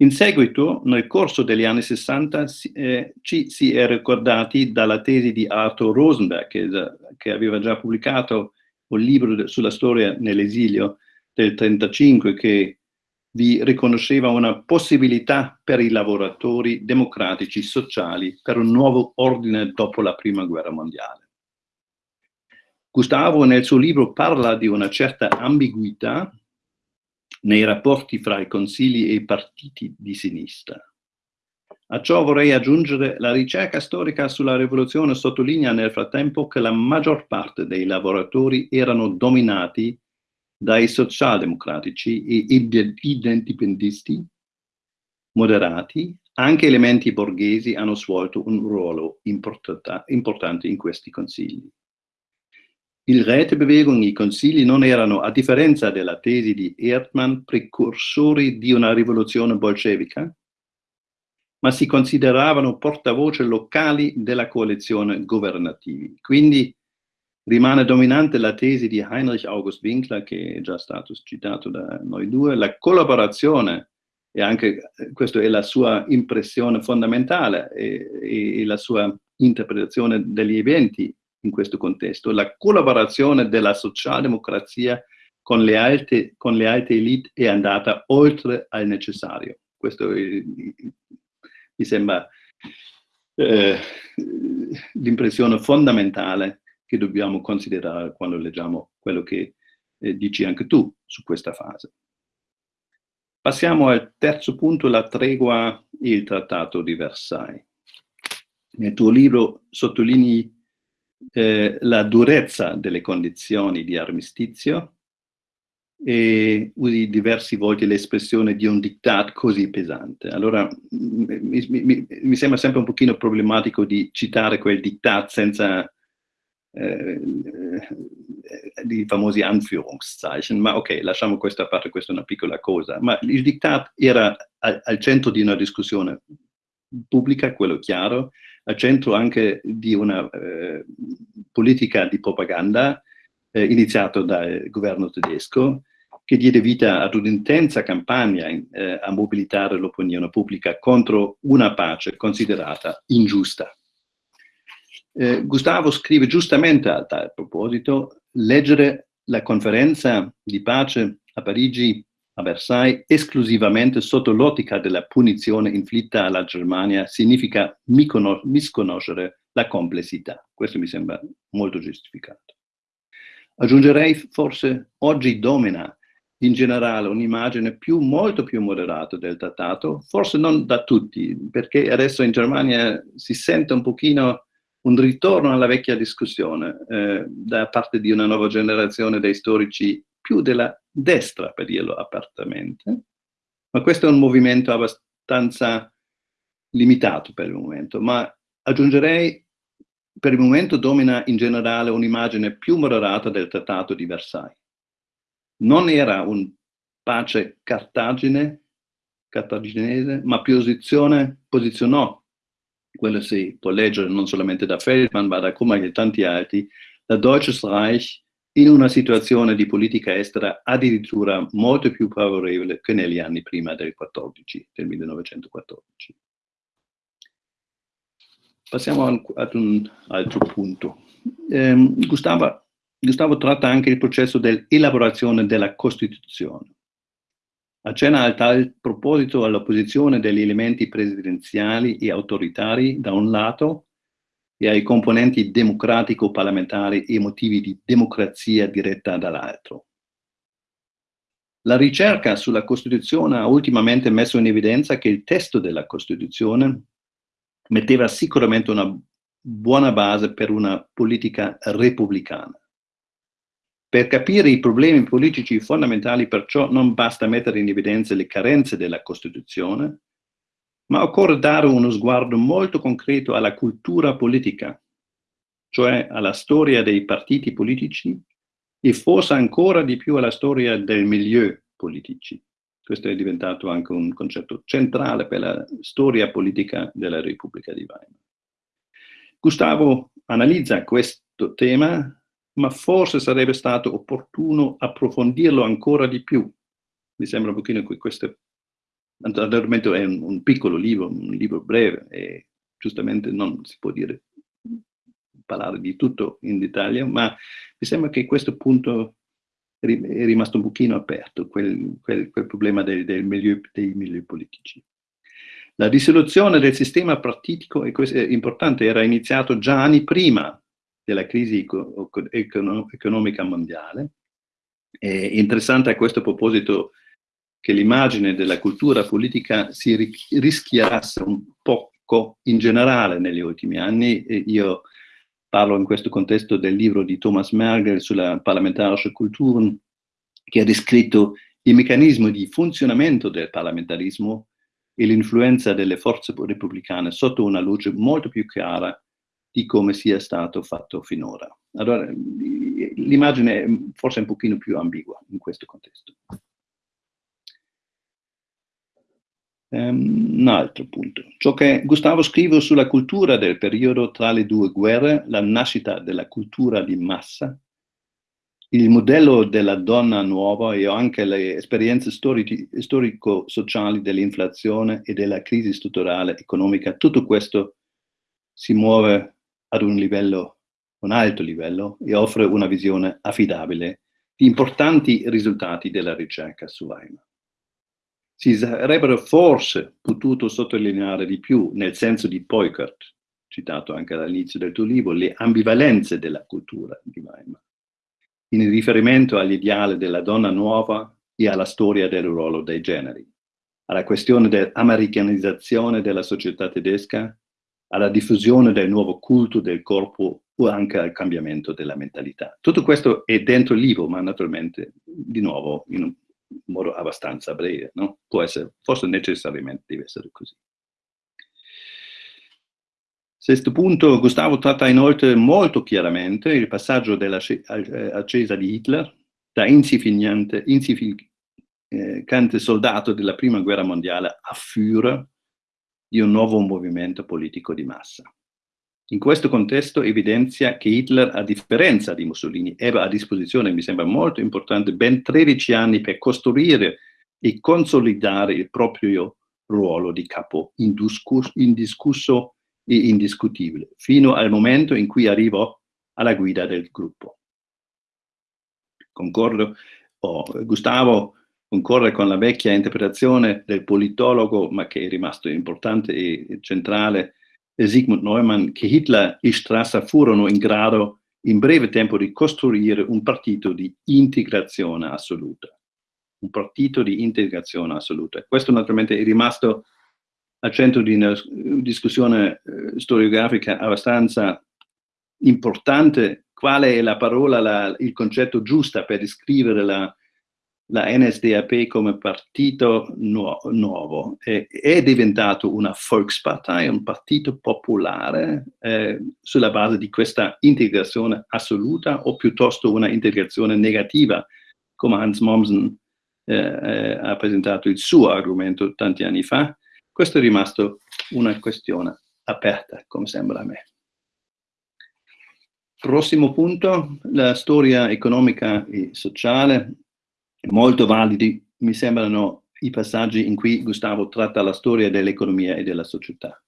In seguito, nel corso degli anni 60, eh, ci si è ricordati dalla tesi di Arthur Rosenberg, che, che aveva già pubblicato un libro sulla storia nell'esilio del 1935, che vi riconosceva una possibilità per i lavoratori democratici sociali per un nuovo ordine dopo la prima guerra mondiale. Gustavo nel suo libro parla di una certa ambiguità nei rapporti fra i consigli e i partiti di sinistra. A ciò vorrei aggiungere la ricerca storica sulla rivoluzione sottolinea nel frattempo che la maggior parte dei lavoratori erano dominati dai socialdemocratici e indipendentisti moderati, anche elementi borghesi hanno svolto un ruolo importante in questi consigli. Il Rätebewegung, i consigli non erano, a differenza della tesi di Erdmann, precursori di una rivoluzione bolscevica, ma si consideravano portavoce locali della coalizione governativa. Quindi Rimane dominante la tesi di Heinrich August Winkler, che è già stato citato da noi due, la collaborazione, e anche questa è la sua impressione fondamentale e, e la sua interpretazione degli eventi in questo contesto, la collaborazione della socialdemocrazia con le alte, con le alte elite è andata oltre al necessario. Questo è, mi sembra eh, l'impressione fondamentale che dobbiamo considerare quando leggiamo quello che eh, dici anche tu su questa fase. Passiamo al terzo punto, la tregua e il trattato di Versailles. Nel tuo libro sottolinei eh, la durezza delle condizioni di armistizio e usi diverse volte l'espressione di un diktat così pesante. Allora mi, mi, mi, sembra sempre un pochino problematico di citare quel diktat senza eh, di famosi Anführungszeichen, ma ok, lasciamo questa parte, questa è una piccola cosa, ma il diktat era al, al centro di una discussione pubblica, quello chiaro, al centro anche di una eh, politica di propaganda eh, iniziato dal governo tedesco, che diede vita ad un'intensa campagna eh, a mobilitare l'opinione pubblica contro una pace considerata ingiusta. Eh, Gustavo scrive giustamente a tal proposito, leggere la conferenza di pace a Parigi, a Versailles, esclusivamente sotto l'ottica della punizione inflitta alla Germania significa misconoscere la complessità. Questo mi sembra molto giustificato. Aggiungerei forse oggi domina in generale un'immagine più, molto più moderata del trattato, forse non da tutti, perché adesso in Germania si sente un pochino un ritorno alla vecchia discussione eh, da parte di una nuova generazione dei storici più della destra, per dirlo apertamente, Ma questo è un movimento abbastanza limitato per il momento, ma aggiungerei per il momento domina in generale un'immagine più moderata del Trattato di Versailles. Non era un pace cartagine, cartaginese, ma posizione, posizionò, quello si può leggere non solamente da Feldman, ma da Kummer e tanti altri, da Deutsches Reich in una situazione di politica estera addirittura molto più favorevole che negli anni prima del 14, del 1914. Passiamo ad un altro punto. Eh, Gustavo, Gustavo tratta anche il processo dell'elaborazione della Costituzione. Accenna a tal proposito all'opposizione degli elementi presidenziali e autoritari da un lato e ai componenti democratico-parlamentari e motivi di democrazia diretta dall'altro. La ricerca sulla Costituzione ha ultimamente messo in evidenza che il testo della Costituzione metteva sicuramente una buona base per una politica repubblicana. Per capire i problemi politici fondamentali perciò non basta mettere in evidenza le carenze della Costituzione, ma occorre dare uno sguardo molto concreto alla cultura politica, cioè alla storia dei partiti politici e forse ancora di più alla storia del milieu politici. Questo è diventato anche un concetto centrale per la storia politica della Repubblica di Weimar. Gustavo analizza questo tema ma forse sarebbe stato opportuno approfondirlo ancora di più. Mi sembra un pochino che questo naturalmente è un, un, piccolo libro, un libro breve e giustamente non si può dire parlare di tutto in dettaglio, ma mi sembra che questo punto è rimasto un pochino aperto, quel, quel, quel problema del, del milieu, dei milieu politici. La risoluzione del sistema partitico, e questo è importante, era iniziato già anni prima della crisi economica mondiale. È interessante a questo proposito che l'immagine della cultura politica si rischiarasse un poco in generale negli ultimi anni. Io parlo in questo contesto del libro di Thomas Mergel sulla parlamentarische Kulturen, che ha descritto il meccanismo di funzionamento del parlamentarismo e l'influenza delle forze repubblicane sotto una luce molto più chiara di come sia stato fatto finora. Allora, l'immagine è forse un pochino più ambigua in questo contesto. Um, un altro punto. Ciò che Gustavo scrive sulla cultura del periodo tra le due guerre, la nascita della cultura di massa, il modello della donna nuova e anche le esperienze storico-sociali dell'inflazione e della crisi strutturale economica, tutto questo si muove ad un livello, un alto livello e offre una visione affidabile di importanti risultati della ricerca su Weimar. Si sarebbero forse potuto sottolineare di più, nel senso di Peukert, citato anche all'inizio del tuo libro, le ambivalenze della cultura di Weimar, in riferimento all'ideale della donna nuova e alla storia del ruolo dei generi, alla questione dell'americanizzazione della società tedesca alla diffusione del nuovo culto del corpo o anche al cambiamento della mentalità. Tutto questo è dentro il libro, ma naturalmente, di nuovo, in un modo abbastanza breve, no? Può essere, forse necessariamente deve essere così. Sesto punto, Gustavo tratta inoltre molto chiaramente il passaggio dell'ascesa di Hitler da insignificante, insignificante soldato della prima guerra mondiale a Führer, di un nuovo movimento politico di massa. In questo contesto evidenzia che Hitler, a differenza di Mussolini, ebbe a disposizione, mi sembra molto importante, ben 13 anni per costruire e consolidare il proprio ruolo di capo indiscusso e indiscutibile, fino al momento in cui arrivò alla guida del gruppo. Concordo, oh, Gustavo concorre con la vecchia interpretazione del politologo, ma che è rimasto importante e centrale, Sigmund Neumann, che Hitler e Strasser furono in grado in breve tempo di costruire un partito di integrazione assoluta. Un partito di integrazione assoluta. Questo naturalmente è rimasto al centro di una discussione eh, storiografica abbastanza importante. Qual è la parola, la, il concetto giusta per descrivere la, la NSDAP come partito nu nuovo è, è, diventato una Volkspartei, un partito popolare eh, sulla base di questa integrazione assoluta o piuttosto una integrazione negativa, come Hans Mommsen eh, eh, ha presentato il suo argomento tanti anni fa. Questo è rimasto una questione aperta, come sembra a me. Prossimo punto, la storia economica e sociale molto validi mi sembrano i passaggi in cui Gustavo tratta la storia dell'economia e della società.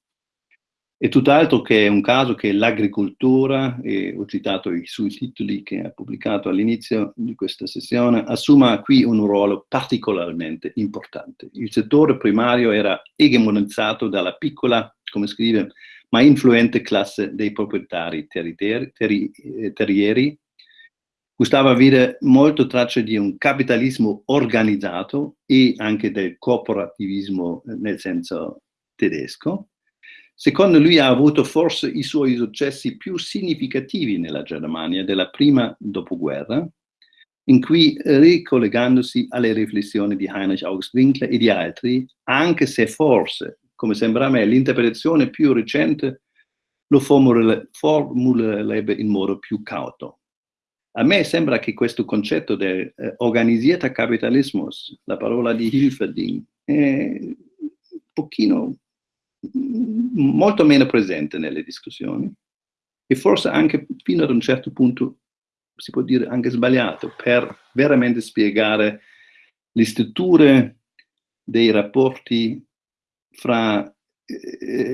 È tutt'altro che un caso che l'agricoltura, e ho citato i suoi titoli che ha pubblicato all'inizio di questa sessione, assuma qui un ruolo particolarmente importante. Il settore primario era egemonizzato dalla piccola, come scrive, ma influente classe dei proprietari terrieri, terrieri Gustavo vede molto tracce di un capitalismo organizzato e anche del corporativismo nel senso tedesco. Secondo lui ha avuto forse i suoi successi più significativi nella Germania della prima dopoguerra, in cui ricollegandosi alle riflessioni di Heinrich August Winkler e di altri, anche se forse, come sembra a me, l'interpretazione più recente lo formulerebbe in modo più cauto. A me sembra che questo concetto del eh, organisierter Kapitalismus, la parola di Hilferding, è un pochino molto meno presente nelle discussioni. E forse anche fino ad un certo punto si può dire anche sbagliato per veramente spiegare le strutture dei rapporti fra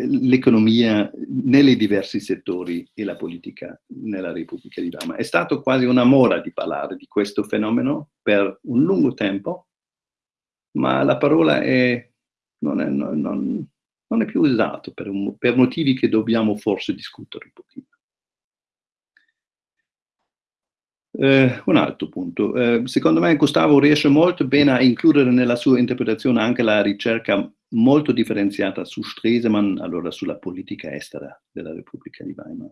l'economia nei diversi settori e la politica nella Repubblica di Weimar. È stato quasi una mora di parlare di questo fenomeno per un lungo tempo, ma la parola è, non, è, non, non, è, più usata per, per motivi che dobbiamo forse discutere un pochino. Eh, un altro punto. Eh, secondo me Gustavo riesce molto bene a includere nella sua interpretazione anche la ricerca molto differenziata su Stresemann, allora sulla politica estera della Repubblica di Weimar.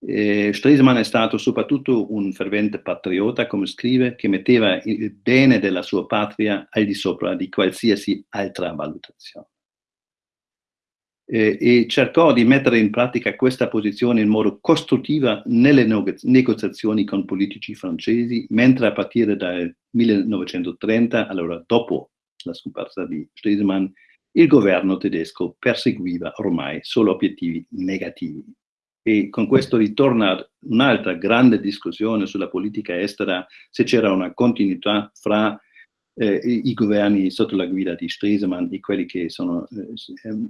E Stresemann è stato soprattutto un fervente patriota, come scrive, che metteva il bene della sua patria al di sopra di qualsiasi altra valutazione eh, e cercò di mettere in pratica questa posizione in modo costruttivo nelle negoziazioni con politici francesi, mentre a partire dal 1930, allora dopo la scomparsa di Stresemann, il governo tedesco perseguiva ormai solo obiettivi negativi. E con questo ritorna un'altra grande discussione sulla politica estera, se c'era una continuità fra eh, i, governi sotto la guida di Stresemann e quelli che sono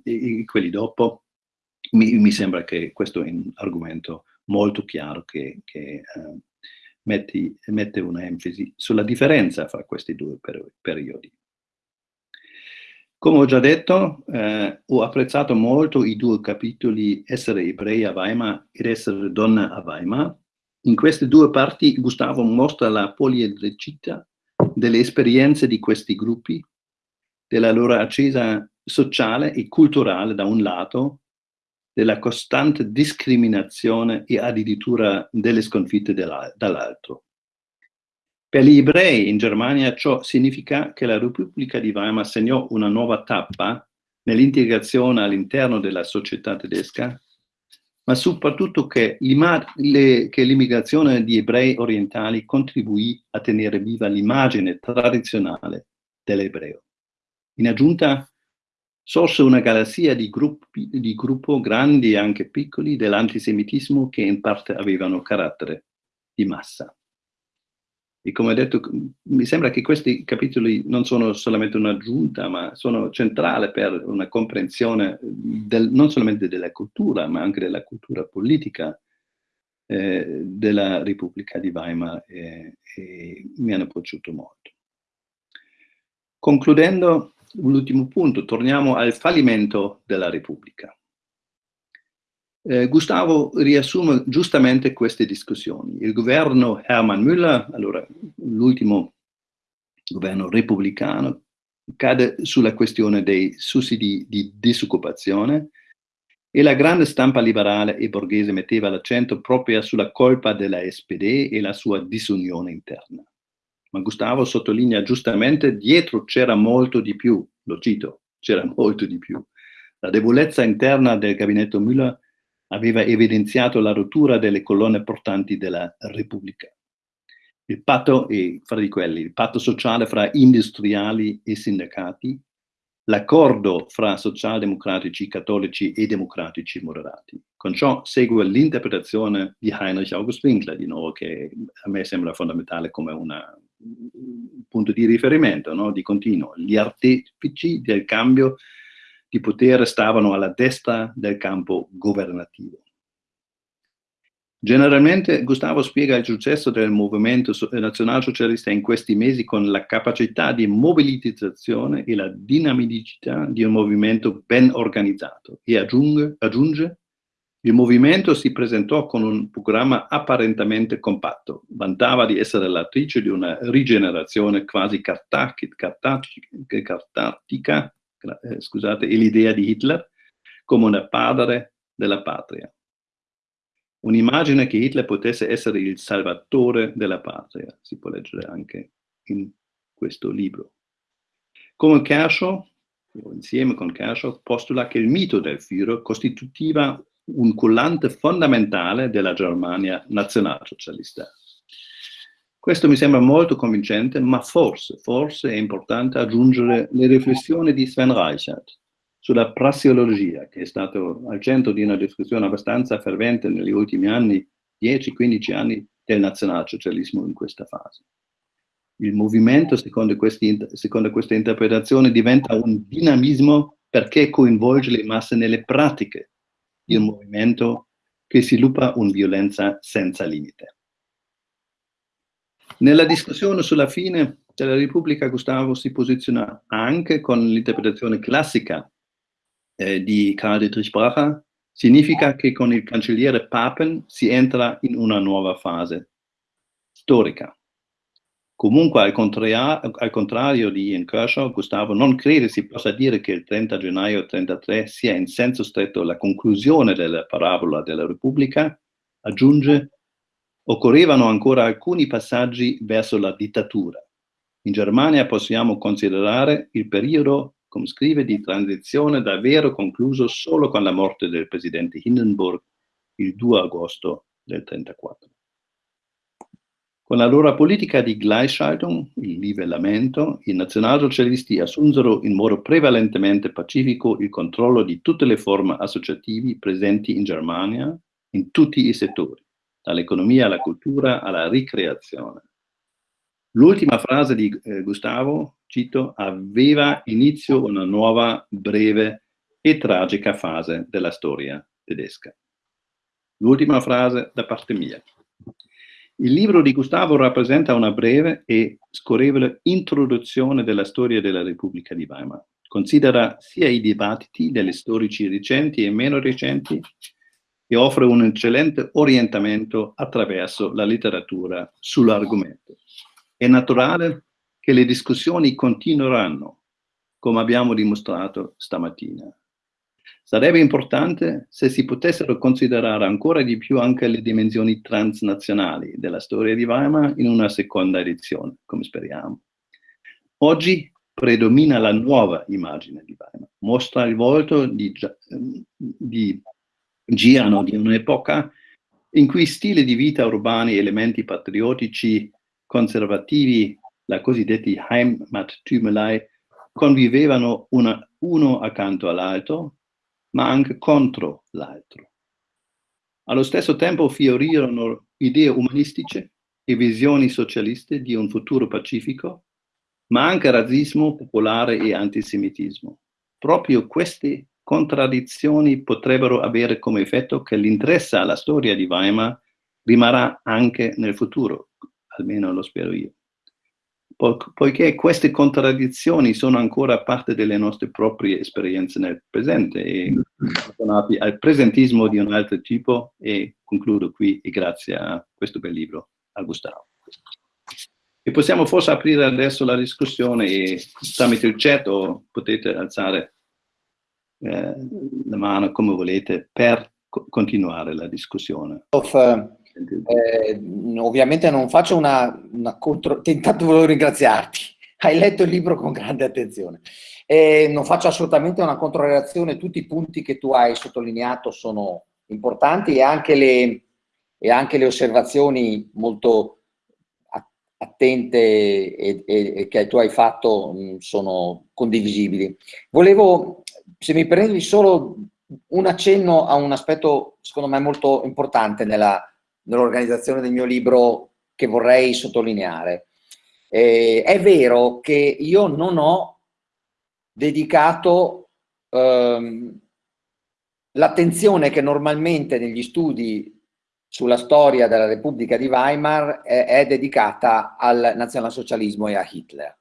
eh, quelli dopo, mi, mi, sembra che questo è un argomento molto chiaro che, che eh, metti, mette un'enfasi sulla differenza fra questi due per, periodi. Come ho già detto, eh, ho apprezzato molto i due capitoli Essere ebrei a Weimar ed Essere donna a Weimar. In queste due parti Gustavo mostra la poliedricità delle esperienze di questi gruppi, della loro accesa sociale e culturale da un lato, della costante discriminazione e addirittura delle sconfitte dall'altro. Per gli ebrei in Germania ciò significa che la Repubblica di Weimar segnò una nuova tappa nell'integrazione all'interno della società tedesca ma soprattutto che l'immigrazione di ebrei orientali contribuì a tenere viva l'immagine tradizionale dell'ebreo. In aggiunta, sorse una galassia di, gruppi, di gruppo grandi e anche piccoli dell'antisemitismo che in parte avevano carattere di massa. E come ho detto, mi sembra che questi capitoli non sono solamente un'aggiunta, ma sono centrali per una comprensione del, non solamente della cultura, ma anche della cultura politica eh, della Repubblica di Weimar e, e mi hanno piaciuto molto. Concludendo, l'ultimo punto, torniamo al fallimento della Repubblica. Eh, Gustavo riassume giustamente queste discussioni. Il governo Hermann Müller, allora l'ultimo governo repubblicano, cade sulla questione dei sussidi di disoccupazione e la grande stampa liberale e borghese metteva l'accento proprio sulla colpa della SPD e la sua disunione interna. Ma Gustavo sottolinea giustamente, dietro c'era molto di più, lo cito, c'era molto di più. La debolezza interna del gabinetto Müller aveva evidenziato la rottura delle colonne portanti della Repubblica. Il patto, e fra di quelli, il patto sociale fra industriali e sindacati, l'accordo fra socialdemocratici, cattolici e democratici moderati. Con ciò segue l'interpretazione di Heinrich August Winkler, di nuovo, che a me sembra fondamentale come una, un punto di riferimento, no? di continuo. Gli artefici del cambio di potere stavano alla destra del campo governativo. Generalmente Gustavo spiega il successo del movimento nazionalsocialista in questi mesi con la capacità di mobilitazione e la dinamicità di un movimento ben organizzato e aggiunge, aggiunge il movimento si presentò con un programma apparentemente compatto, vantava di essere l'attrice di una rigenerazione quasi cartatica, eh, scusate, e l'idea di Hitler come un padre della patria. Un'immagine che Hitler potesse essere il salvatore della patria, si può leggere anche in questo libro. Come Kershaw, insieme con Kershaw, postula che il mito del Führer costituiva un collante fondamentale della Germania nazionalsocialista. Questo mi sembra molto convincente, ma forse, forse è importante aggiungere le riflessioni di Sven Reichert sulla prassiologia, che è stato al centro di una discussione abbastanza fervente negli ultimi anni, 10-15 anni, del nazionalsocialismo in questa fase. Il movimento, secondo, questi, secondo questa interpretazione, diventa un dinamismo perché coinvolge le masse nelle pratiche di un movimento che sviluppa una violenza senza limite. Nella discussione sulla fine della Repubblica Gustavo si posiziona anche con l'interpretazione classica eh, di Karl Dietrich Bracher, significa che con il cancelliere Papen si entra in una nuova fase storica. Comunque, al, contrario, al contrario di Ian Kershaw, Gustavo non crede si possa dire che il 30 gennaio 1933 sia in senso stretto la conclusione della parabola della Repubblica, aggiunge occorrevano ancora alcuni passaggi verso la dittatura. In Germania possiamo considerare il periodo, come scrive, di transizione davvero concluso solo con la morte del presidente Hindenburg il 2 agosto del 1934. Con la loro politica di Gleichschaltung, il livellamento, i nazionalsocialisti assunsero in modo prevalentemente pacifico il controllo di tutte le forme associativi presenti in Germania in tutti i settori dall'economia alla cultura alla ricreazione. L'ultima frase di eh, Gustavo, cito, aveva inizio una nuova, breve e tragica fase della storia tedesca. L'ultima frase da parte mia. Il libro di Gustavo rappresenta una breve e scorrevole introduzione della storia della Repubblica di Weimar. Considera sia i dibattiti degli storici recenti e meno recenti, e offre un eccellente orientamento attraverso la letteratura sull'argomento. È naturale che le discussioni continueranno, come abbiamo dimostrato stamattina. Sarebbe importante se si potessero considerare ancora di più anche le dimensioni transnazionali della storia di Weimar in una seconda edizione, come speriamo. Oggi predomina la nuova immagine di Weimar, mostra il volto di, di girano di un'epoca in cui stili di vita urbani elementi patriottici conservativi, la cosiddetti Heimattümelei, convivevano una, uno accanto all'altro, ma anche contro l'altro. Allo stesso tempo fiorirono idee umanistiche e visioni socialiste di un futuro pacifico, ma anche razzismo popolare e antisemitismo. Proprio questi contraddizioni potrebbero avere come effetto che l'interesse alla storia di Weimar rimarrà anche nel futuro, almeno lo spero io. Po poiché queste contraddizioni sono ancora parte delle nostre proprie esperienze nel presente e al presentismo di un altro tipo e concludo qui e grazie a questo bel libro, a Gustavo. E possiamo forse aprire adesso la discussione e tramite il chat potete alzare eh, la mano come volete per co continuare la discussione. Of uh, Eh, ovviamente non faccio una, una contro... Intanto volevo ringraziarti, hai letto il libro con grande attenzione. Eh, non faccio assolutamente una controreazione, tutti i punti che tu hai sottolineato sono importanti e anche le, e anche le osservazioni molto attente e, e, e, che tu hai fatto mh, sono condivisibili. Volevo, se mi prendi solo un accenno a un aspetto secondo me molto importante nell'organizzazione nell del mio libro che vorrei sottolineare. Eh, è vero che io non ho dedicato ehm, l'attenzione che normalmente negli studi sulla storia della Repubblica di Weimar è, è dedicata al nazionalsocialismo e a Hitler.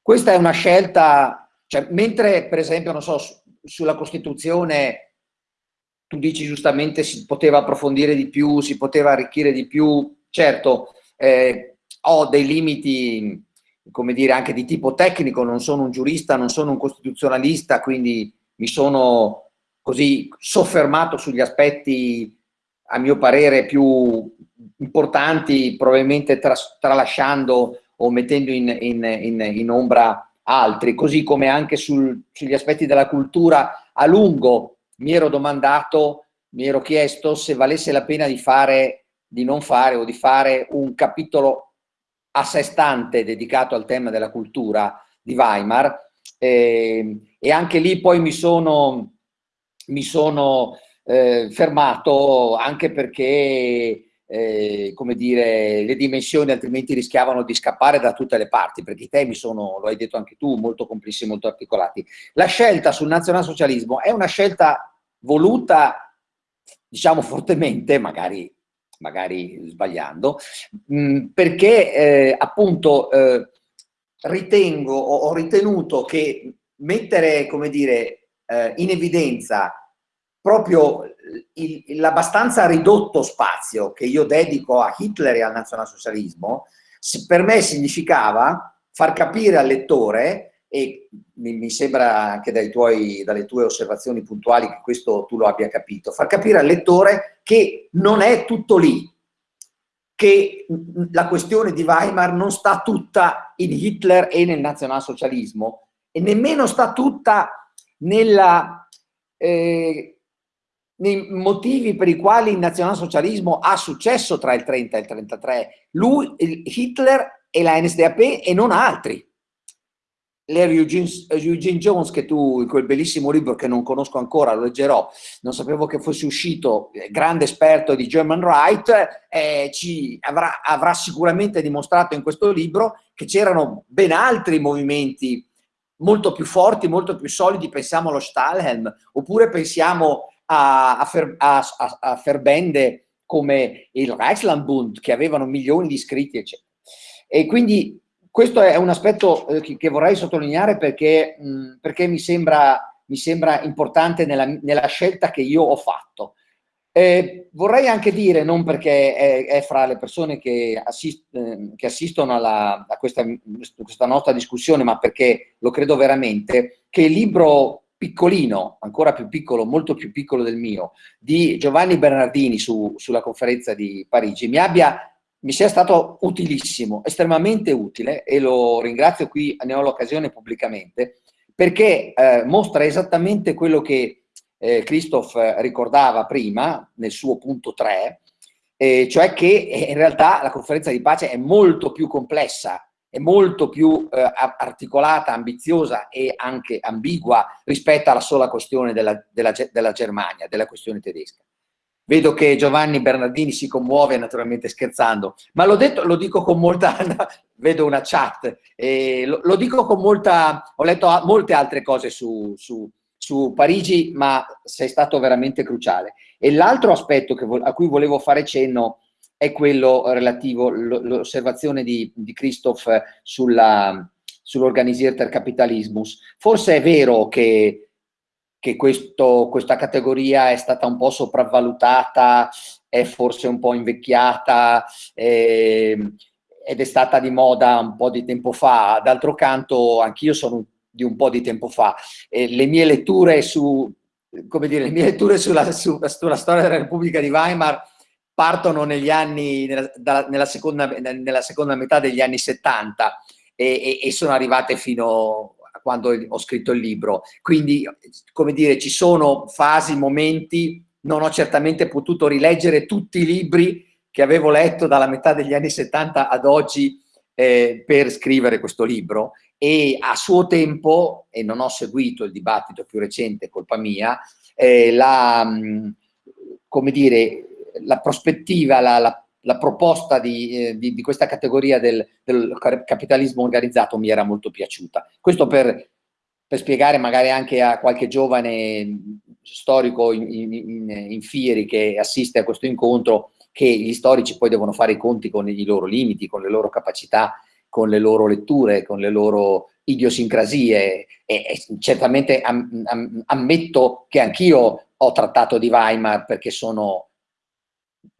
Questa è una scelta, cioè, mentre per esempio, non so, sulla Costituzione tu dici giustamente si poteva approfondire di più, si poteva arricchire di più, certo eh, ho dei limiti, come dire, anche di tipo tecnico, non sono un giurista, non sono un costituzionalista, quindi mi sono così soffermato sugli aspetti a mio parere più importanti, probabilmente tras tralasciando o mettendo in, in, in, in ombra altri, così come anche sul, sugli aspetti della cultura a lungo mi ero domandato, mi ero chiesto se valesse la pena di fare, di non fare o di fare un capitolo a sé stante dedicato al tema della cultura di Weimar. Eh, e anche lì poi mi sono, mi sono eh, fermato anche perché eh, come dire, le dimensioni altrimenti rischiavano di scappare da tutte le parti, perché i temi sono, lo hai detto anche tu, molto complessi, molto articolati. La scelta sul nazionalsocialismo è una scelta voluta, diciamo fortemente, magari, magari sbagliando, mh, mm, perché eh, appunto eh, ritengo, ho ritenuto che mettere, come dire, eh, in evidenza proprio l'abbastanza ridotto spazio che io dedico a Hitler e al nazionalsocialismo, per me significava far capire al lettore, e mi, sembra anche tuoi, dalle tue osservazioni puntuali che questo tu lo abbia capito, far capire al lettore che non è tutto lì, che la questione di Weimar non sta tutta in Hitler e nel nazionalsocialismo e nemmeno sta tutta nella eh, nei motivi per i quali il nazionalsocialismo ha successo tra il 30 e il 33. Lui, Hitler e la NSDAP e non altri. Larry Eugene, Eugene, Jones, che tu quel bellissimo libro che non conosco ancora, lo leggerò, non sapevo che fosse uscito, eh, grande esperto di German Right, eh, ci avrà, avrà sicuramente dimostrato in questo libro che c'erano ben altri movimenti molto più forti, molto più solidi, pensiamo allo Stahlhelm, oppure pensiamo a, a, fer, a, a ferbende come il Reichslandbund che avevano milioni di iscritti eccetera. E quindi questo è un aspetto eh, che, che, vorrei sottolineare perché, mh, perché mi, sembra, mi, sembra, importante nella, nella, scelta che io ho fatto. Eh, vorrei anche dire, non perché è, è fra le persone che, assist, eh, che assistono alla, a questa, questa nostra discussione, ma perché lo credo veramente, che il libro piccolino, ancora più piccolo, molto più piccolo del mio, di Giovanni Bernardini su, sulla conferenza di Parigi, mi, abbia, mi sia stato utilissimo, estremamente utile, e lo ringrazio qui, ne ho l'occasione pubblicamente, perché eh, mostra esattamente quello che eh, Christoph ricordava prima, nel suo punto 3, eh, cioè che in realtà la conferenza di pace è molto più complessa è molto più eh, articolata, ambiziosa e anche ambigua rispetto alla sola questione della, della, della Germania, della questione tedesca. Vedo che Giovanni Bernardini si commuove, naturalmente scherzando, ma l'ho detto, lo dico con molta, vedo una chat, eh, lo, lo, dico con molta, ho letto molte altre cose su, su, su Parigi, ma sei stato veramente cruciale. E l'altro aspetto a cui volevo fare cenno è quello relativo, l'osservazione di, di Christoph sull'Organisierter Capitalismus. Forse è vero che, che questo, questa categoria è stata un po' sopravvalutata, è forse un po' invecchiata, eh, ed è stata di moda un po' di tempo fa. D'altro canto, anch'io sono di un po' di tempo fa. Eh, le mie letture su come dire, le mie letture sulla, su, sulla storia della Repubblica di Weimar partono negli anni, nella, nella, seconda, nella, seconda, metà degli anni 70 e, e, e sono arrivate fino a quando ho scritto il libro. Quindi, come dire, ci sono fasi, momenti, non ho certamente potuto rileggere tutti i libri che avevo letto dalla metà degli anni 70 ad oggi eh, per scrivere questo libro e a suo tempo, e non ho seguito il dibattito più recente, colpa mia, eh, la, come dire, la prospettiva, la, la, la proposta di, eh, di, di, questa categoria del, del, capitalismo organizzato mi era molto piaciuta. Questo per, per spiegare magari anche a qualche giovane storico in, in, in Fieri che assiste a questo incontro che gli storici poi devono fare i conti con i loro limiti, con le loro capacità, con le loro letture, con le loro idiosincrasie e, e certamente am, am, ammetto che anch'io ho trattato di Weimar perché sono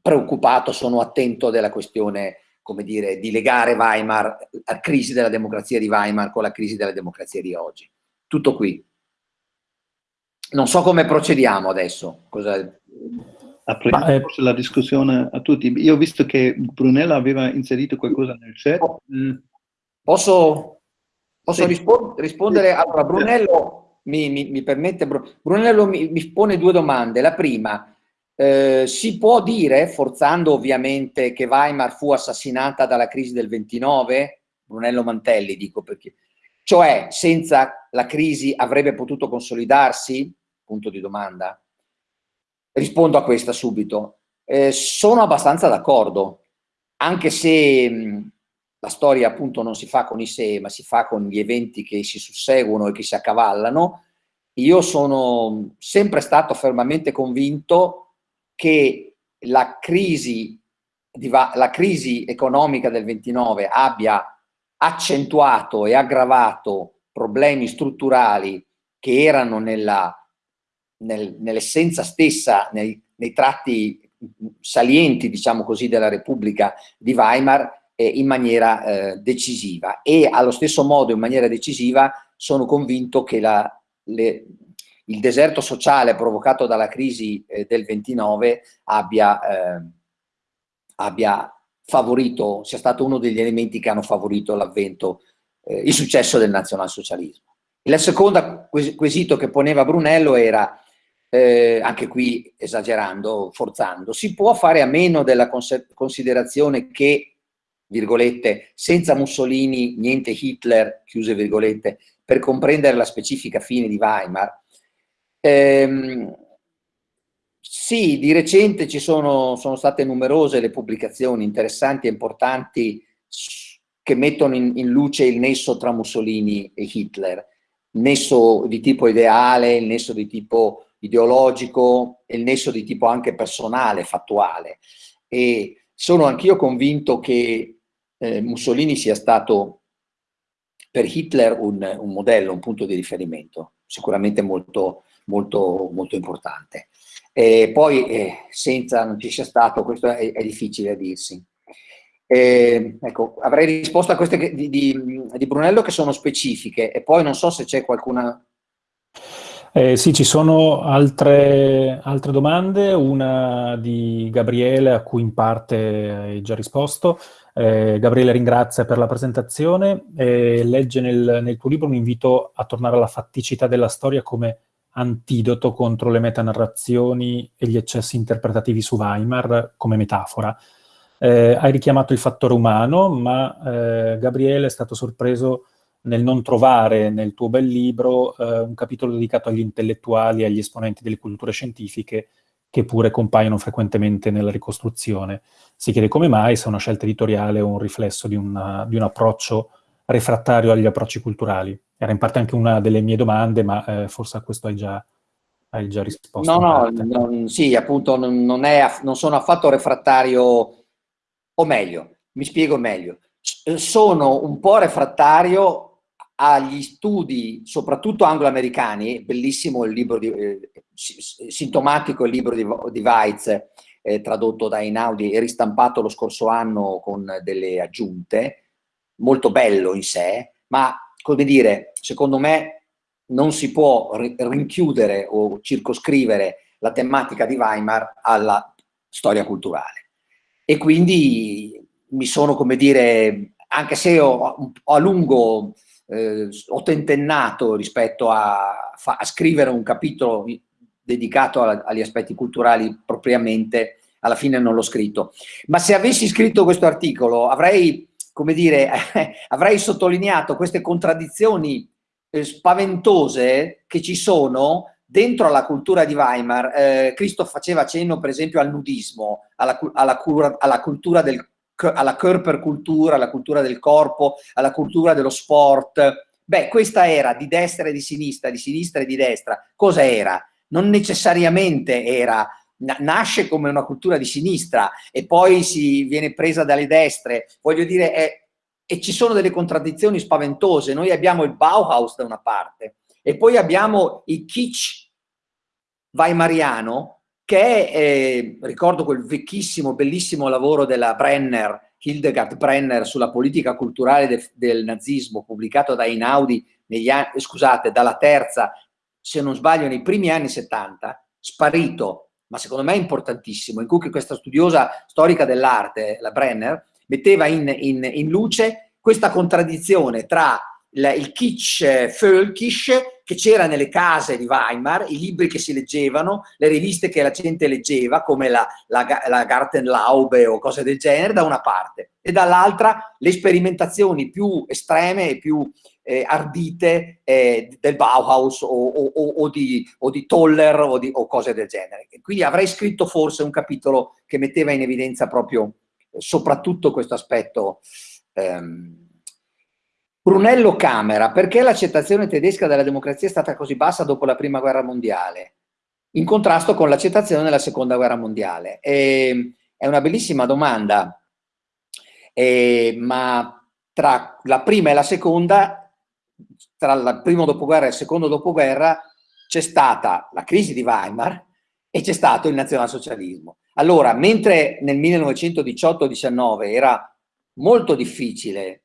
preoccupato, sono attento della questione, come dire, di legare Weimar, la crisi della democrazia di Weimar con la crisi della democrazia di oggi. Tutto qui. Non so come procediamo adesso. Cosa... Apriamo eh, forse la discussione a tutti. Io ho visto che Brunella aveva inserito qualcosa nel chat. Posso, posso sì. rispond rispondere? Allora, Brunello mi, mi, mi permette, Brunello mi, mi, pone due domande. La prima, eh, si può dire, forzando ovviamente, che Weimar fu assassinata dalla crisi del 29? Brunello Mantelli, dico perché. Cioè, senza la crisi avrebbe potuto consolidarsi? Punto di domanda. Rispondo a questa subito. Eh, sono abbastanza d'accordo, anche se mh, la storia appunto non si fa con i sé, ma si fa con gli eventi che si susseguono e che si accavallano, io sono sempre stato fermamente convinto che la crisi, la crisi economica del 29 abbia accentuato e aggravato problemi strutturali che erano nell'essenza stessa, nei, nei, tratti salienti, diciamo così, della Repubblica di Weimar eh, in maniera eh, decisiva. E allo stesso modo, in maniera decisiva, sono convinto che la, le, il deserto sociale provocato dalla crisi eh, del 29 abbia, eh, abbia, favorito, sia stato uno degli elementi che hanno favorito l'avvento, eh, il successo del nazionalsocialismo. Il secondo quesito che poneva Brunello era eh, anche qui esagerando, forzando, si può fare a meno della considerazione che, virgolette, senza Mussolini niente Hitler, chiuse virgolette, per comprendere la specifica fine di Weimar. Ehm, sì, di recente ci sono, sono state numerose le pubblicazioni interessanti e importanti che mettono in, in luce il nesso tra Mussolini e Hitler, il nesso di tipo ideale, il nesso di tipo ideologico e il nesso di tipo anche personale, fattuale. E sono anch'io convinto che eh, Mussolini sia stato per Hitler un, un, modello, un punto di riferimento, sicuramente molto, molto, molto importante. E poi eh, senza non ci sia stato, questo è, è difficile a dirsi. Eh, ecco, avrei risposto a queste di, di, di Brunello che sono specifiche e poi non so se c'è qualcuna eh, sì, ci sono altre, altre, domande, una di Gabriele a cui in parte hai già risposto. Eh, Gabriele ringrazia per la presentazione e legge nel, nel, tuo libro un invito a tornare alla fatticità della storia come antidoto contro le metanarrazioni e gli eccessi interpretativi su Weimar come metafora. Eh, hai richiamato il fattore umano, ma eh, Gabriele è stato sorpreso nel non trovare nel tuo bel libro eh, un capitolo dedicato agli intellettuali e agli esponenti delle culture scientifiche che pure compaiono frequentemente nella ricostruzione. Si chiede come mai, se una scelta editoriale o un riflesso di, una, di un approccio refrattario agli approcci culturali. Era in parte anche una delle mie domande, ma eh, forse a questo hai già, hai già risposto. No, no, non, sì, appunto non, è, non sono affatto refrattario, o meglio, mi spiego meglio, sono un po' refrattario agli studi, soprattutto anglo-americani, bellissimo il libro, di, eh, sintomatico il libro di, di Weitz, eh, tradotto da Einaudi e ristampato lo scorso anno con delle aggiunte, molto bello in sé, ma come dire, secondo me non si può rinchiudere o circoscrivere la tematica di Weimar alla storia culturale. e quindi mi sono, come dire, anche se ho, a lungo eh, ho tentennato rispetto a, a, scrivere un capitolo dedicato a, agli aspetti culturali propriamente, alla fine non l'ho scritto. Ma se avessi scritto questo articolo avrei, come dire, avrei sottolineato queste contraddizioni eh, spaventose che ci sono dentro alla cultura di Weimar. Eh, Cristo faceva cenno per esempio al nudismo, alla, alla, cura, alla cultura del alla Körperkultur, alla cultura del corpo, alla cultura dello sport. Beh, questa era di destra e di sinistra, di sinistra e di destra. Cosa era? Non necessariamente era, nasce come una cultura di sinistra e poi si viene presa dalle destre. Voglio dire, è, e ci sono delle contraddizioni spaventose. Noi abbiamo il Bauhaus da una parte e poi abbiamo il kitsch weimariano che eh, ricordo quel vecchissimo, bellissimo lavoro della Brenner, Hildegard Brenner, sulla politica culturale de, del nazismo, pubblicato da Einaudi, scusate, dalla terza, se non sbaglio, nei primi anni 70, sparito, ma secondo me importantissimo, in cui questa studiosa storica dell'arte, la Brenner, metteva in, in, in luce questa contraddizione tra il, kitsch völkisch che c'era nelle case di Weimar, i libri che si leggevano, le riviste che la gente leggeva, come la, la, la Gartenlaube o cose del genere, da una parte, e dall'altra le sperimentazioni più estreme e più eh, ardite eh, del Bauhaus o, o, o, di, o, di, Toller o, di, cose del genere. Quindi avrei scritto forse un capitolo che metteva in evidenza proprio eh, soprattutto questo aspetto ehm, Brunello Camera, perché l'accettazione tedesca della democrazia è stata così bassa dopo la prima guerra mondiale, in contrasto con l'accettazione della seconda guerra mondiale? E, è una bellissima domanda, e, ma tra la prima e la seconda, tra il primo dopoguerra e il secondo dopoguerra, c'è stata la crisi di Weimar e c'è stato il nazionalsocialismo. Allora, mentre nel 1918-19 era molto difficile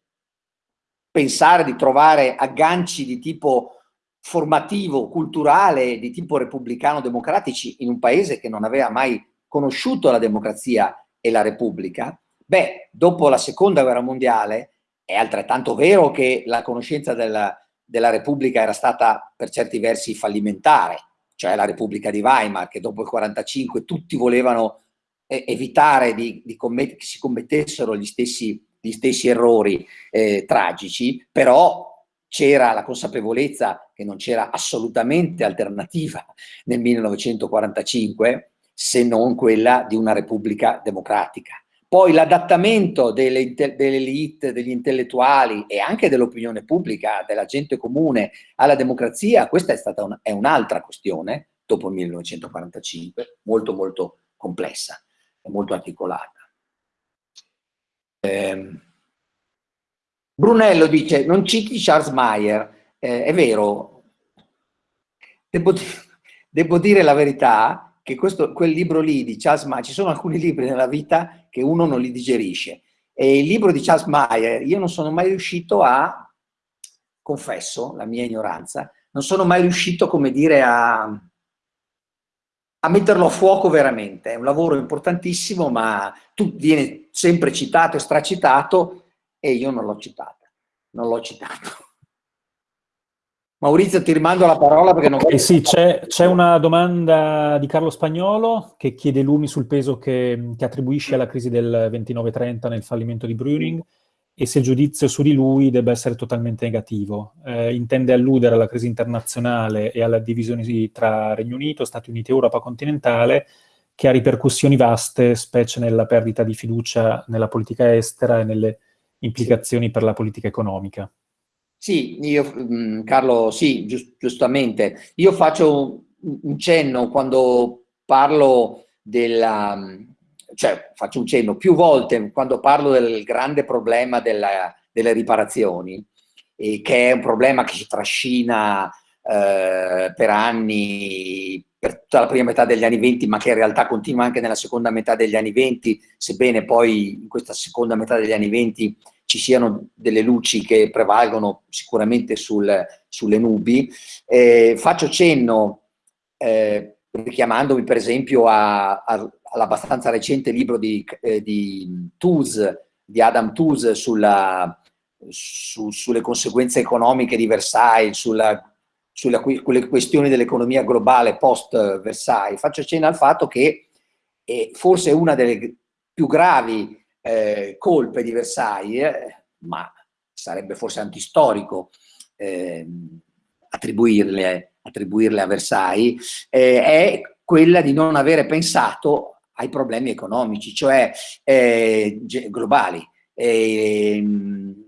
pensare di trovare agganci di tipo formativo, culturale, di tipo repubblicano-democratici in un paese che non aveva mai conosciuto la democrazia e la repubblica, beh, dopo la seconda guerra mondiale è altrettanto vero che la conoscenza della, della repubblica era stata per certi versi fallimentare, cioè la repubblica di Weimar, che dopo il 45 tutti volevano eh, evitare di, di che si commettessero gli stessi gli stessi errori eh, tragici, però c'era la consapevolezza che non c'era assolutamente alternativa nel 1945 se non quella di una repubblica democratica. Poi l'adattamento delle, delle elite, degli intellettuali e anche dell'opinione pubblica, della gente comune alla democrazia, questa è stata un'altra un questione dopo il 1945, molto molto complessa e molto articolata. Eh, Brunello dice, non citi Charles Mayer, eh, è vero, devo, devo, dire la verità che questo, quel libro lì di Charles Mayer, ci sono alcuni libri nella vita che uno non li digerisce, e il libro di Charles Mayer io non sono mai riuscito a, confesso la mia ignoranza, non sono mai riuscito, come dire, a, a metterlo a fuoco veramente. È un lavoro importantissimo, ma tu viene sempre citato e stracitato e io non l'ho citata. Non l'ho citato. Maurizio, ti rimando la parola perché non... Okay, sì, c'è una domanda di Carlo Spagnolo che chiede lumi sul peso che, che attribuisce alla crisi del 29-30 nel fallimento di Brüning e se il giudizio su di lui debba essere totalmente negativo. Eh, intende alludere alla crisi internazionale e alla divisione tra Regno Unito, Stati Uniti e Europa continentale, che ha ripercussioni vaste, specie nella perdita di fiducia nella politica estera e nelle implicazioni per la politica economica. Sì, io, mm, Carlo, sì, giust giustamente. Io faccio un cenno quando parlo della, cioè faccio un cenno più volte quando parlo del grande problema della, delle riparazioni, che è un problema che si trascina eh, per anni, per tutta la prima metà degli anni 20, ma che in realtà continua anche nella seconda metà degli anni 20, sebbene poi in questa seconda metà degli anni 20 ci siano delle luci che prevalgono sicuramente sul, sulle nubi. Eh, faccio cenno, eh, richiamandomi per esempio a, a, l'abbastanza recente libro di, eh, di Tooze, di Adam Tooze sulla, su, sulle conseguenze economiche di Versailles, sulla, sulle questioni dell'economia globale post-Versailles, faccio cenno al fatto che eh, forse una delle più gravi eh, colpe di Versailles, eh, ma sarebbe forse antistorico eh, attribuirle, attribuirle, a Versailles, eh, è quella di non avere pensato ai problemi economici, cioè eh, globali. Ehm,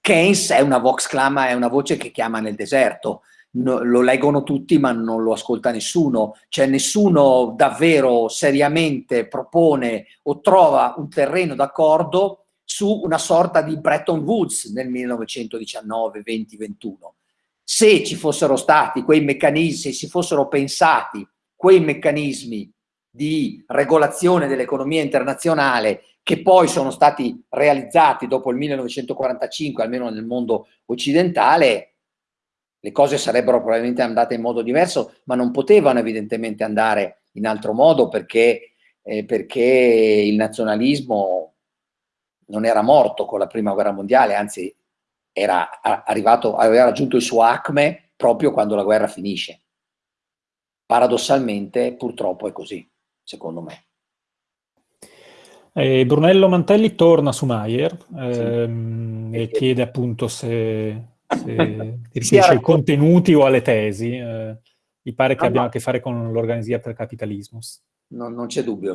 Keynes è una vox clama, è una voce che chiama nel deserto, no, lo leggono tutti ma non lo ascolta nessuno, cioè nessuno davvero seriamente propone o trova un terreno d'accordo su una sorta di Bretton Woods nel 1919, 20, 21. Se ci fossero stati quei meccanismi, se si fossero pensati quei meccanismi di regolazione dell'economia internazionale che poi sono stati realizzati dopo il 1945, almeno nel mondo occidentale, le cose sarebbero probabilmente andate in modo diverso, ma non potevano evidentemente andare in altro modo perché, eh, perché il nazionalismo non era morto con la prima guerra mondiale, anzi era arrivato, aveva raggiunto il suo acme proprio quando la guerra finisce. Paradossalmente, purtroppo è così, secondo me. Eh, Brunello Mantelli torna su Maier ehm, sì. e chiede appunto se, se riferisce ai contenuti o alle tesi. Eh, mi pare che no, abbiamo no. a che fare con l'organizia per capitalismus. No, non c'è dubbio,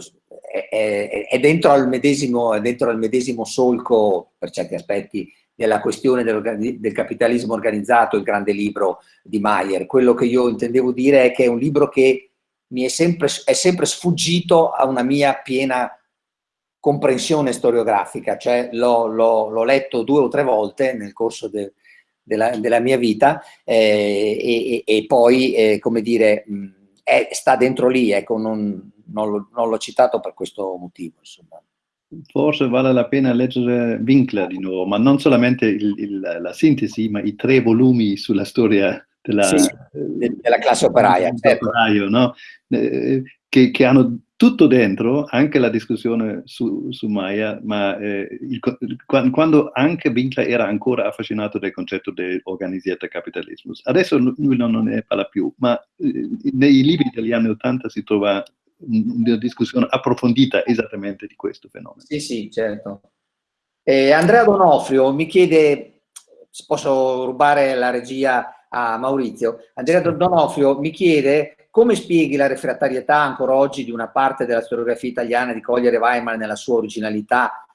è, è, è, dentro al medesimo, è dentro al medesimo solco, per certi aspetti, della questione del, del, capitalismo organizzato, il grande libro di Maier. Quello che io intendevo dire è che è un libro che mi è sempre, è sempre sfuggito a una mia piena comprensione storiografica, cioè l'ho letto due o tre volte nel corso de, della, della, mia vita eh, e, e, poi, eh, come dire, mh, è, sta dentro lì, ecco, non, non l'ho citato per questo motivo, insomma. Forse vale la pena leggere Winkler di nuovo, ma non solamente il, il, la sintesi, ma i tre volumi sulla storia della, sì, della classe operaia, certo. operaio, no? eh, che, che, hanno tutto dentro, anche la discussione su, su Maya, ma eh, il, quando anche Winkler era ancora affascinato del concetto di organizzata capitalismo. Adesso lui non, ne parla più, ma eh, nei libri degli anni Ottanta si trova una discussione approfondita esattamente di questo fenomeno. Sì, sì, certo. Eh, Andrea Donofrio mi chiede, posso rubare la regia a Maurizio, Andrea Donofrio mi chiede come spieghi la refrattarietà ancora oggi di una parte della storiografia italiana di cogliere Weimar nella sua originalità,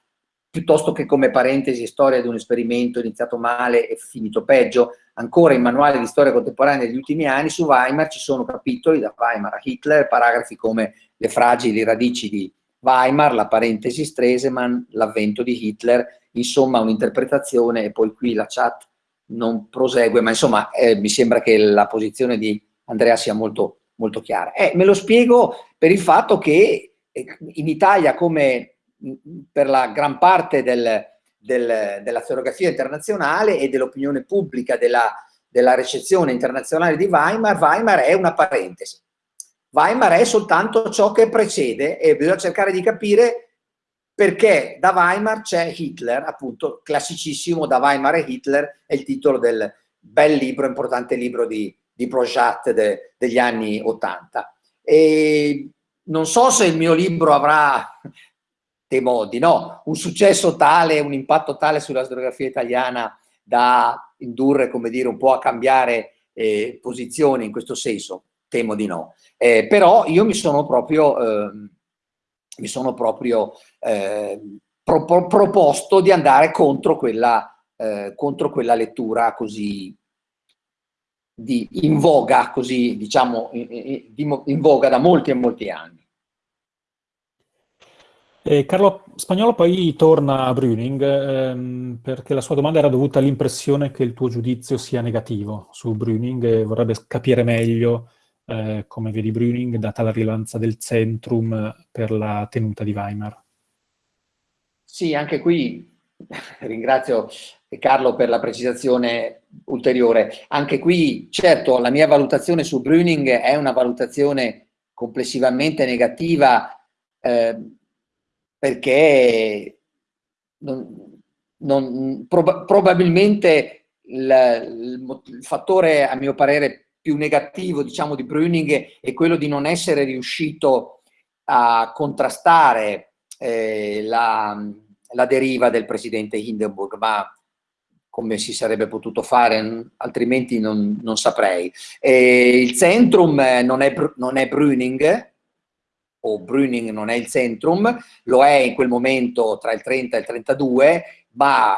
piuttosto che come parentesi storia di un esperimento iniziato male e finito peggio? Ancora in manuali di storia contemporanea degli ultimi anni su Weimar ci sono capitoli da Weimar a Hitler, paragrafi come le fragili radici di Weimar, la parentesi Stresemann, l'avvento di Hitler, insomma un'interpretazione, e poi qui la chat non prosegue, ma insomma eh, mi sembra che la posizione di Andrea sia molto molto chiara. Eh, me lo spiego per il fatto che eh, in Italia, come per la gran parte del, del, della storiografia internazionale e dell'opinione pubblica della, della ricezione internazionale di Weimar, Weimar è una parentesi. Weimar è soltanto ciò che precede e bisogna cercare di capire perché da Weimar c'è Hitler, appunto classicissimo, da Weimar e Hitler è il titolo del bel libro, importante libro di, di Projat de, degli anni 80. E non so se il mio libro avrà, temo di no, un successo tale, un impatto tale sulla storiografia italiana da indurre, come dire, un po' a cambiare eh, posizione in questo senso, temo di no. Eh, però io mi sono proprio, eh, mi sono proprio pro, pro, proposto di andare contro quella, eh, contro quella lettura così di, in voga, così diciamo, in, voga da molti e molti anni. E Carlo Spagnolo poi torna a Brüning ehm, perché la sua domanda era dovuta all'impressione che il tuo giudizio sia negativo su Brüning e vorrebbe capire meglio eh, come vedi Brüning data la rilevanza del centrum per la tenuta di Weimar. Sì, anche qui ringrazio Carlo per la precisazione ulteriore. Anche qui, certo, la mia valutazione su Brüning è una valutazione complessivamente negativa eh, perché non, non, prob probabilmente il, il, fattore, a mio parere, più negativo diciamo, di Brüning è quello di non essere riuscito a contrastare eh, la, la, deriva del presidente Hindenburg, ma come si sarebbe potuto fare, altrimenti non, non saprei. E il centrum non è, non è Brüning, o Brüning non è il centrum, lo è in quel momento tra il 30 e il 32, ma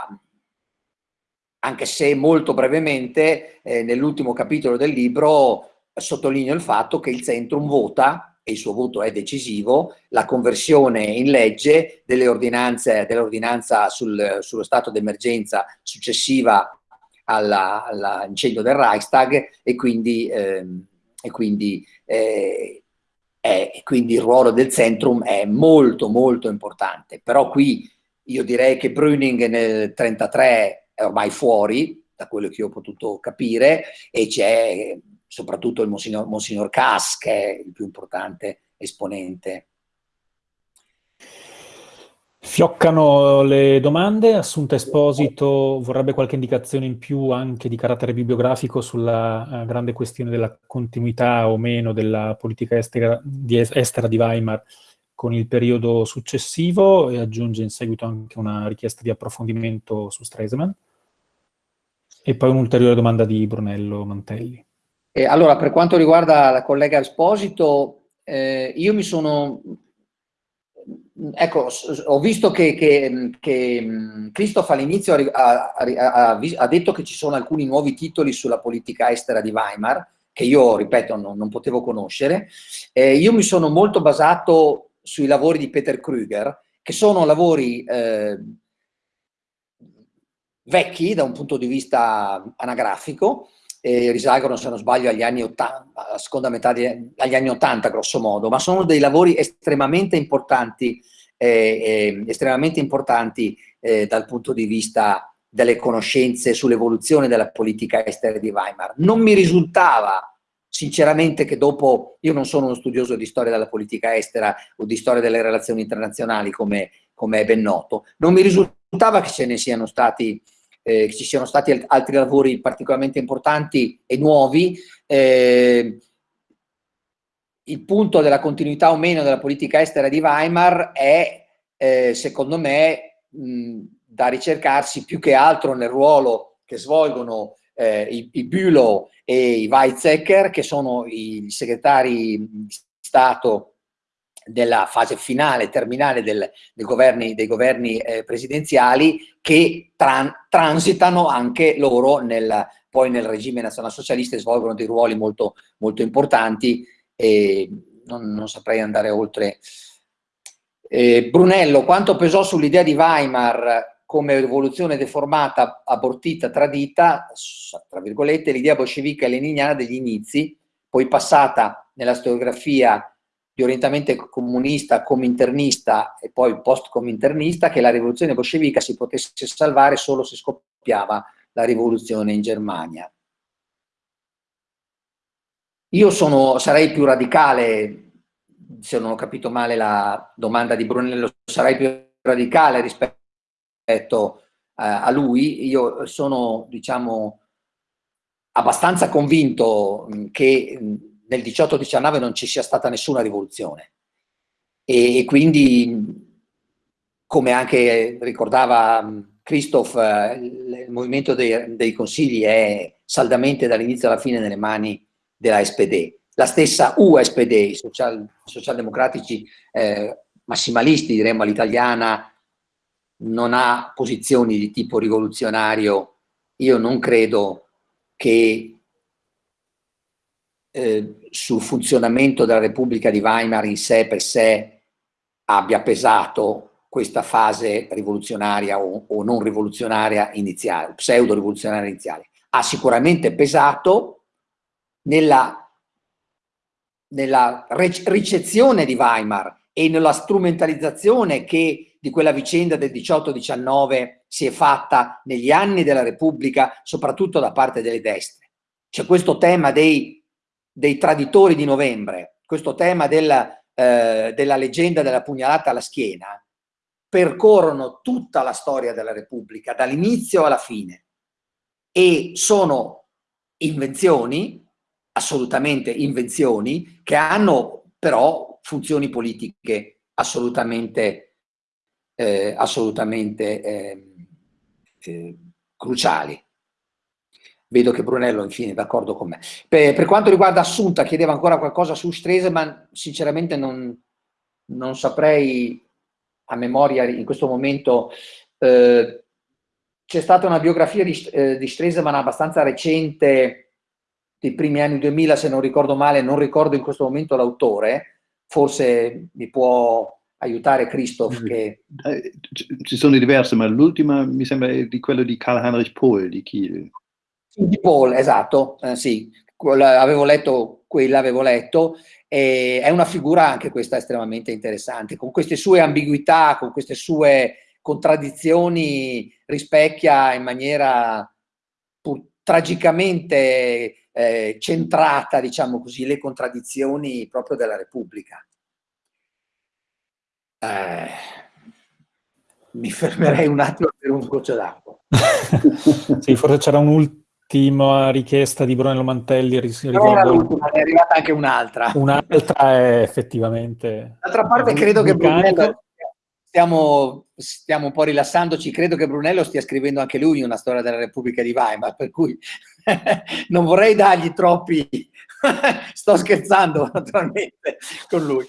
anche se molto brevemente eh, nell'ultimo capitolo del libro sottolineo il fatto che il centrum vota, e il suo voto è decisivo, la conversione in legge dell'ordinanza sul, sullo stato d'emergenza successiva all'incendio all del Reichstag e quindi, eh, e quindi eh, e quindi il ruolo del centrum è molto molto importante, però qui io direi che Brüning nel 1933 è ormai fuori, da quello che ho potuto capire, e c'è soprattutto il Monsignor, Monsignor Cass, che è il più importante esponente Fioccano le domande, Assunta Esposito vorrebbe qualche indicazione in più anche di carattere bibliografico sulla uh, grande questione della continuità o meno della politica estera di, estera di Weimar con il periodo successivo e aggiunge in seguito anche una richiesta di approfondimento su Stresemann. E poi un'ulteriore domanda di Brunello Mantelli. Eh, allora, per quanto riguarda la collega Esposito, eh, io mi sono ecco, ho visto che, che, che Christoph all'inizio ha, ha, ha, detto che ci sono alcuni nuovi titoli sulla politica estera di Weimar, che io, ripeto, non, non potevo conoscere. Eh, io mi sono molto basato sui lavori di Peter Krüger, che sono lavori eh, vecchi da un punto di vista anagrafico, eh, risalgono se non sbaglio agli anni 80, alla seconda metà di, agli anni 80 grosso modo, ma sono dei lavori estremamente importanti, eh, eh, estremamente importanti eh, dal punto di vista delle conoscenze sull'evoluzione della politica estera di Weimar. Non mi risultava sinceramente che dopo, io non sono uno studioso di storia della politica estera o di storia delle relazioni internazionali come, come è ben noto, non mi risultava che ce ne siano stati eh, ci siano stati altri lavori particolarmente importanti e nuovi. Eh, il punto della continuità o meno della politica estera di Weimar è, eh, secondo me, mh, da ricercarsi più che altro nel ruolo che svolgono eh, i, i Bülow e i Weizsäcker, che sono i segretari di Stato della fase finale, terminale del, del governi, dei governi eh, presidenziali che tran transitano anche loro nel, poi nel regime nazionalsocialista e svolgono dei ruoli molto, molto importanti e non, non saprei andare oltre. Eh, Brunello, quanto pesò sull'idea di Weimar come rivoluzione deformata, abortita, tradita, tra virgolette, l'idea bolscevica e leniniana degli inizi, poi passata nella storiografia di orientamento comunista, cominternista e poi post-cominternista, che la rivoluzione bolscevica si potesse salvare solo se scoppiava la rivoluzione in Germania. Io sono, sarei più radicale, se non ho capito male la domanda di Brunello, sarei più radicale rispetto eh, a lui. Io sono, diciamo, abbastanza convinto che nel 18-19 non ci sia stata nessuna rivoluzione. E, e quindi, come anche ricordava Christoph, eh, il movimento dei, dei consigli è saldamente dall'inizio alla fine nelle mani della SPD. La stessa USPD, i social, socialdemocratici eh, massimalisti, diremmo all'italiana, non ha posizioni di tipo rivoluzionario. Io non credo che eh, sul funzionamento della Repubblica di Weimar in sé per sé abbia pesato questa fase rivoluzionaria o, o non rivoluzionaria iniziale, pseudo-rivoluzionaria iniziale. Ha sicuramente pesato nella, nella ricezione di Weimar e nella strumentalizzazione che di quella vicenda del 18-19 si è fatta negli anni della Repubblica, soprattutto da parte delle destre. C'è questo tema dei dei traditori di novembre, questo tema della, eh, della leggenda della pugnalata alla schiena, percorrono tutta la storia della Repubblica, dall'inizio alla fine, e sono invenzioni, assolutamente invenzioni, che hanno però funzioni politiche assolutamente, eh, assolutamente eh, eh, cruciali. Vedo che Brunello infine è d'accordo con me. Per, per, quanto riguarda Assunta, chiedeva ancora qualcosa su Stresemann, sinceramente non, non saprei a memoria in questo momento, eh, c'è stata una biografia di, eh, di Stresemann abbastanza recente, dei primi anni 2000 se non ricordo male, non ricordo in questo momento l'autore, forse mi può aiutare Christoph che... Eh, ci sono diverse, ma l'ultima mi sembra di quello di Karl Heinrich Pohl di Kiel. Di Pohl, esatto, eh, sì, avevo letto, quella avevo letto, e è una figura anche questa estremamente interessante, con queste sue ambiguità, con queste sue contraddizioni, rispecchia in maniera tragicamente eh, centrata, diciamo così, le contraddizioni proprio della Repubblica. Eh, mi fermerei un attimo per un goccio d'acqua. sì, forse c'era un ultimo ultima richiesta di Brunello Mantelli riguardo... è arrivata anche un'altra. Un'altra è effettivamente... D'altra parte credo che Brunello, stiamo, stiamo un po' rilassandoci, credo che Brunello stia scrivendo anche lui una storia della Repubblica di Weimar, per cui non vorrei dargli troppi... Sto scherzando naturalmente con lui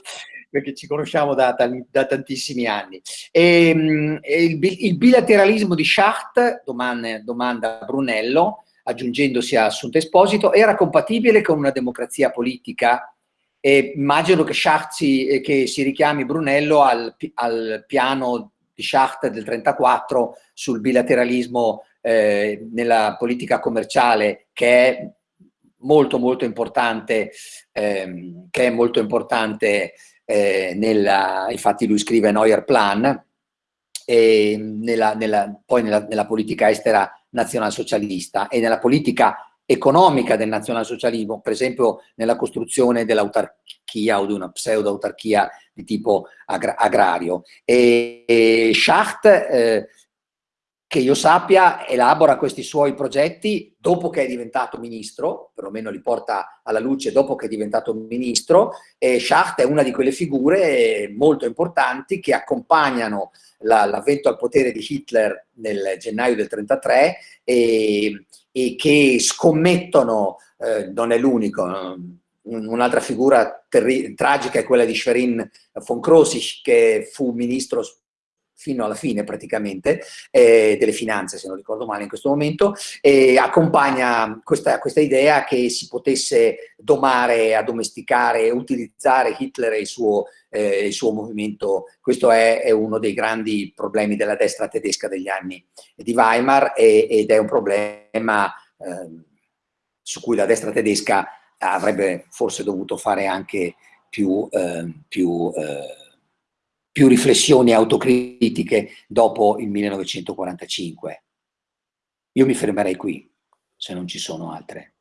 perché ci conosciamo da, da, da tantissimi anni. Ehm, e il, il, bilateralismo di Schacht, domanda, domanda Brunello, aggiungendosi a Assunta Esposito, era compatibile con una democrazia politica. E immagino che, si, eh, che si richiami Brunello al, al, piano di Schacht del 34 sul bilateralismo eh, nella politica commerciale che è molto molto importante, ehm, che è molto importante eh, nella, infatti lui scrive Neuer Plan, e nella, nella, poi nella, nella politica estera nazionalsocialista e nella politica economica del nazionalsocialismo, per esempio nella costruzione dell'autarchia o di una pseudo-autarchia di tipo agra agrario. E, e Schacht, eh, che io sappia, elabora questi suoi progetti dopo che è diventato ministro, perlomeno li porta alla luce dopo che è diventato ministro, e Schacht è una di quelle figure molto importanti che accompagnano l'avvento al potere di Hitler nel gennaio del 1933 e, e che scommettono, eh, non è l'unico, un'altra figura tragica è quella di Schwerin von Krosigk che fu ministro fino alla fine praticamente, eh, delle finanze se non ricordo male in questo momento, e accompagna questa, questa idea che si potesse domare, addomesticare, utilizzare Hitler e il suo, eh, il suo movimento. Questo è, è, uno dei grandi problemi della destra tedesca degli anni di Weimar e, ed è un problema eh, su cui la destra tedesca avrebbe forse dovuto fare anche più, eh, più eh, più riflessioni autocritiche dopo il 1945. Io mi fermerei qui, se non ci sono altre.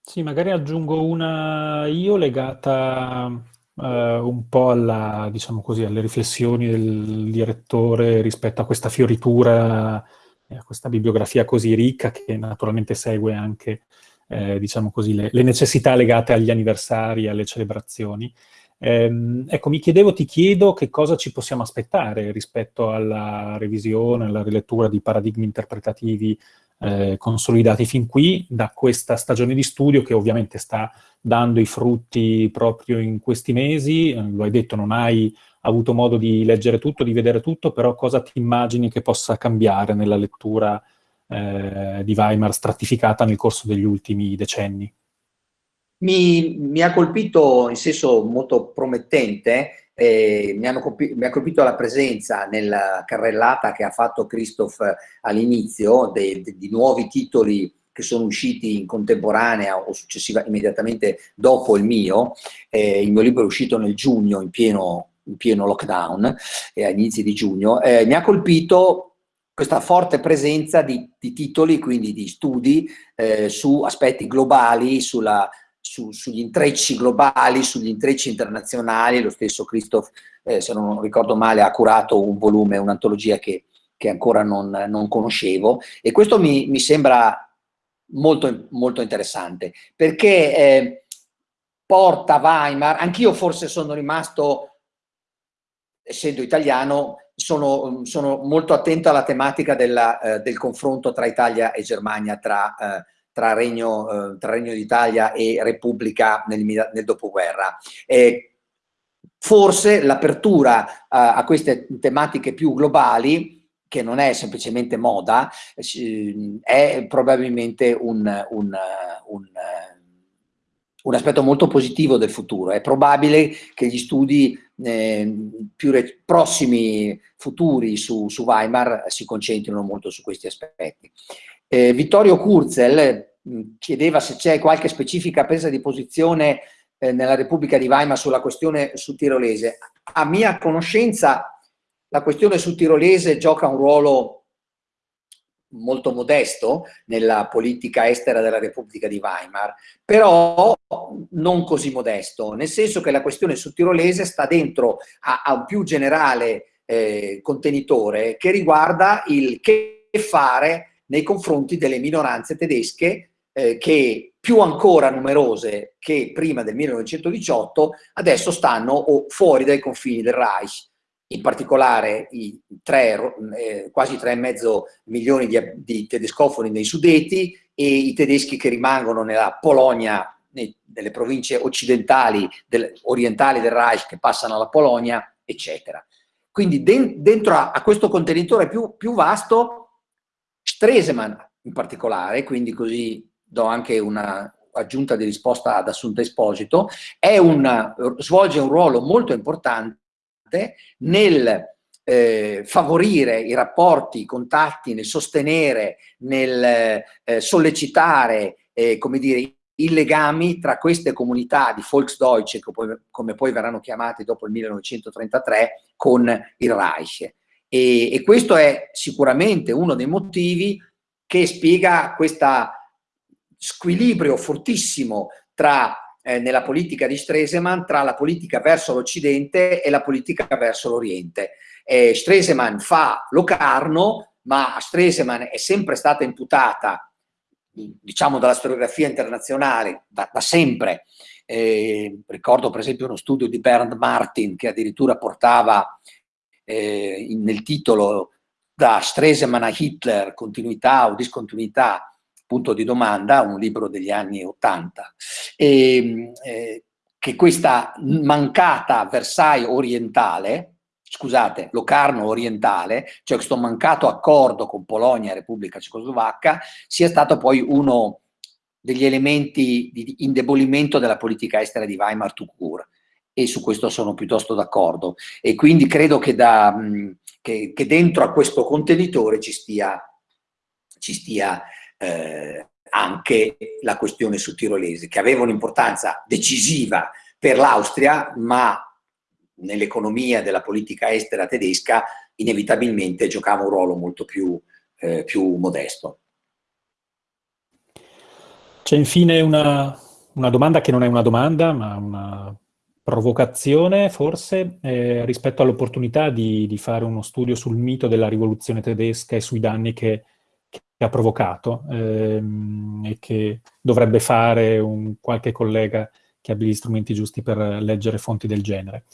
Sì, magari aggiungo una io legata uh, un po' alla, diciamo così, alle riflessioni del direttore rispetto a questa fioritura, a questa bibliografia così ricca che naturalmente segue anche, eh, diciamo così, le, le necessità legate agli anniversari, alle celebrazioni. Eh, ecco, mi chiedevo, ti chiedo che cosa ci possiamo aspettare rispetto alla revisione, alla rilettura di paradigmi interpretativi eh, consolidati fin qui da questa stagione di studio che ovviamente sta dando i frutti proprio in questi mesi, eh, lo hai detto, non hai avuto modo di leggere tutto, di vedere tutto, però cosa ti immagini che possa cambiare nella lettura eh, di Weimar stratificata nel corso degli ultimi decenni? Mi, mi, ha colpito in senso molto promettente, eh, mi, mi, ha colpito la presenza nella carrellata che ha fatto Christoph all'inizio di nuovi titoli che sono usciti in contemporanea o successiva immediatamente dopo il mio. Eh, il mio libro è uscito nel giugno in pieno, in pieno lockdown, eh, a inizi di giugno. Eh, mi ha colpito questa forte presenza di, di titoli, quindi di studi eh, su aspetti globali, sulla su, sugli intrecci globali, sugli intrecci internazionali, lo stesso Christoph, eh, se non ricordo male, ha curato un volume, un'antologia che, che, ancora non, non, conoscevo. E questo mi, mi sembra molto, molto interessante perché eh, porta Weimar, anch'io forse sono rimasto, essendo italiano, sono, sono molto attento alla tematica della, eh, del confronto tra Italia e Germania, tra, eh, tra, Regno, eh, tra Regno d'Italia e Repubblica nel, nel dopoguerra. forse l'apertura eh, a queste tematiche più globali che non è semplicemente moda, è probabilmente un, un, un un aspetto molto positivo del futuro. È probabile che gli studi eh, più prossimi futuri su, su, Weimar si concentrino molto su questi aspetti. Eh, Vittorio Kurzel mh, chiedeva se c'è qualche specifica presa di posizione eh, nella Repubblica di Weimar sulla questione sudtirolese. A mia conoscenza la questione sudtirolese gioca un ruolo molto modesto nella politica estera della Repubblica di Weimar, però non così modesto, nel senso che la questione sudtirolese sta dentro a, a un più generale eh, contenitore che riguarda il che fare nei confronti delle minoranze tedesche eh, che più ancora numerose che prima del 1918 adesso stanno fuori dai confini del Reich in particolare i tre, eh, quasi 3,5 milioni di, di, tedescofoni nei Sudeti e i tedeschi che rimangono nella Polonia, nei, nelle province occidentali, del, orientali del Reich che passano alla Polonia, eccetera. Quindi den, dentro a, a, questo contenitore più, più vasto, Stresemann in particolare, quindi così do anche una aggiunta di risposta ad Assunta Esposito, un, svolge un ruolo molto importante nel eh, favorire i rapporti, i contatti, nel sostenere, nel eh, sollecitare, eh, come dire, i legami tra queste comunità di Volksdeutsche, come poi verranno chiamate dopo il 1933, con il Reich. E, e questo è sicuramente uno dei motivi che spiega questo squilibrio fortissimo tra eh, nella politica di Stresemann tra la politica verso l'Occidente e la politica verso l'Oriente. Eh, Stresemann fa Locarno, ma a Stresemann è sempre stata imputata, diciamo dalla storiografia internazionale, da, da sempre, eh, ricordo per esempio uno studio di Bernd Martin che addirittura portava eh, nel titolo da Stresemann a Hitler, continuità o discontinuità, punto di domanda, un libro degli anni Ottanta, e, eh, che questa mancata Versailles orientale, scusate, Locarno orientale, cioè questo mancato accordo con Polonia e Repubblica Cecoslovacca, sia stato poi uno degli elementi di indebolimento della politica estera di Weimar tout court e su questo sono piuttosto d'accordo e quindi credo che, da, che, che, dentro a questo contenitore ci stia, ci stia eh, anche la questione su tirolese, che aveva un'importanza decisiva per l'Austria, ma nell'economia della politica estera tedesca inevitabilmente giocava un ruolo molto più, eh, più modesto. C'è infine una, una, domanda che non è una domanda, ma una provocazione forse, eh, rispetto all'opportunità di, di, fare uno studio sul mito della rivoluzione tedesca e sui danni che che ha provocato ehm, e che dovrebbe fare un qualche collega che abbia gli strumenti giusti per leggere fonti del genere.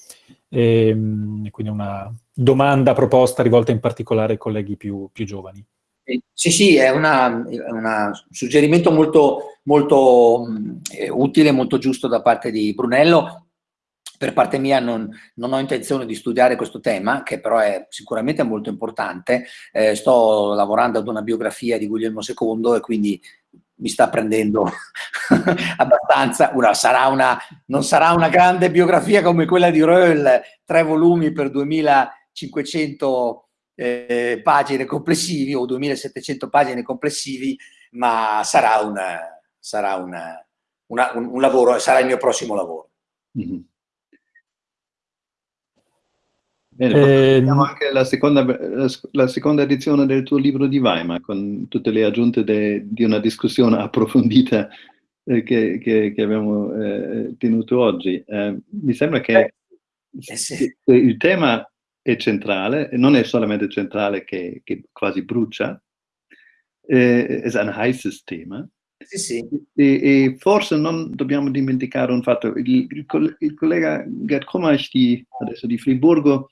E, ehm, quindi una domanda proposta rivolta in particolare ai colleghi più, più giovani. Sì, sì, è un suggerimento molto, molto eh, utile, molto giusto da parte di Brunello per parte mia non, non, ho intenzione di studiare questo tema, che però è sicuramente molto importante. Eh, sto lavorando ad una biografia di Guglielmo II e quindi mi sta prendendo abbastanza. Una, sarà una, non sarà una grande biografia come quella di Röhl, tre volumi per 2500 eh, pagine complessivi o 2700 pagine complessivi, ma sarà, una, sarà una, un, un, lavoro, sarà il mio prossimo lavoro. Mm -hmm. Bene, eh, anche la seconda, la seconda, edizione del tuo libro di Weimar, con tutte le aggiunte de, di una discussione approfondita eh, che, che, che, abbiamo eh, tenuto oggi. Eh, mi sembra che eh, sì. il tema è centrale, non è solamente centrale che, che quasi brucia, eh, è un heißes Thema. Sì, sì. E, e, forse non dobbiamo dimenticare un fatto, il, il, il collega Gerd Kommach di, adesso di Friburgo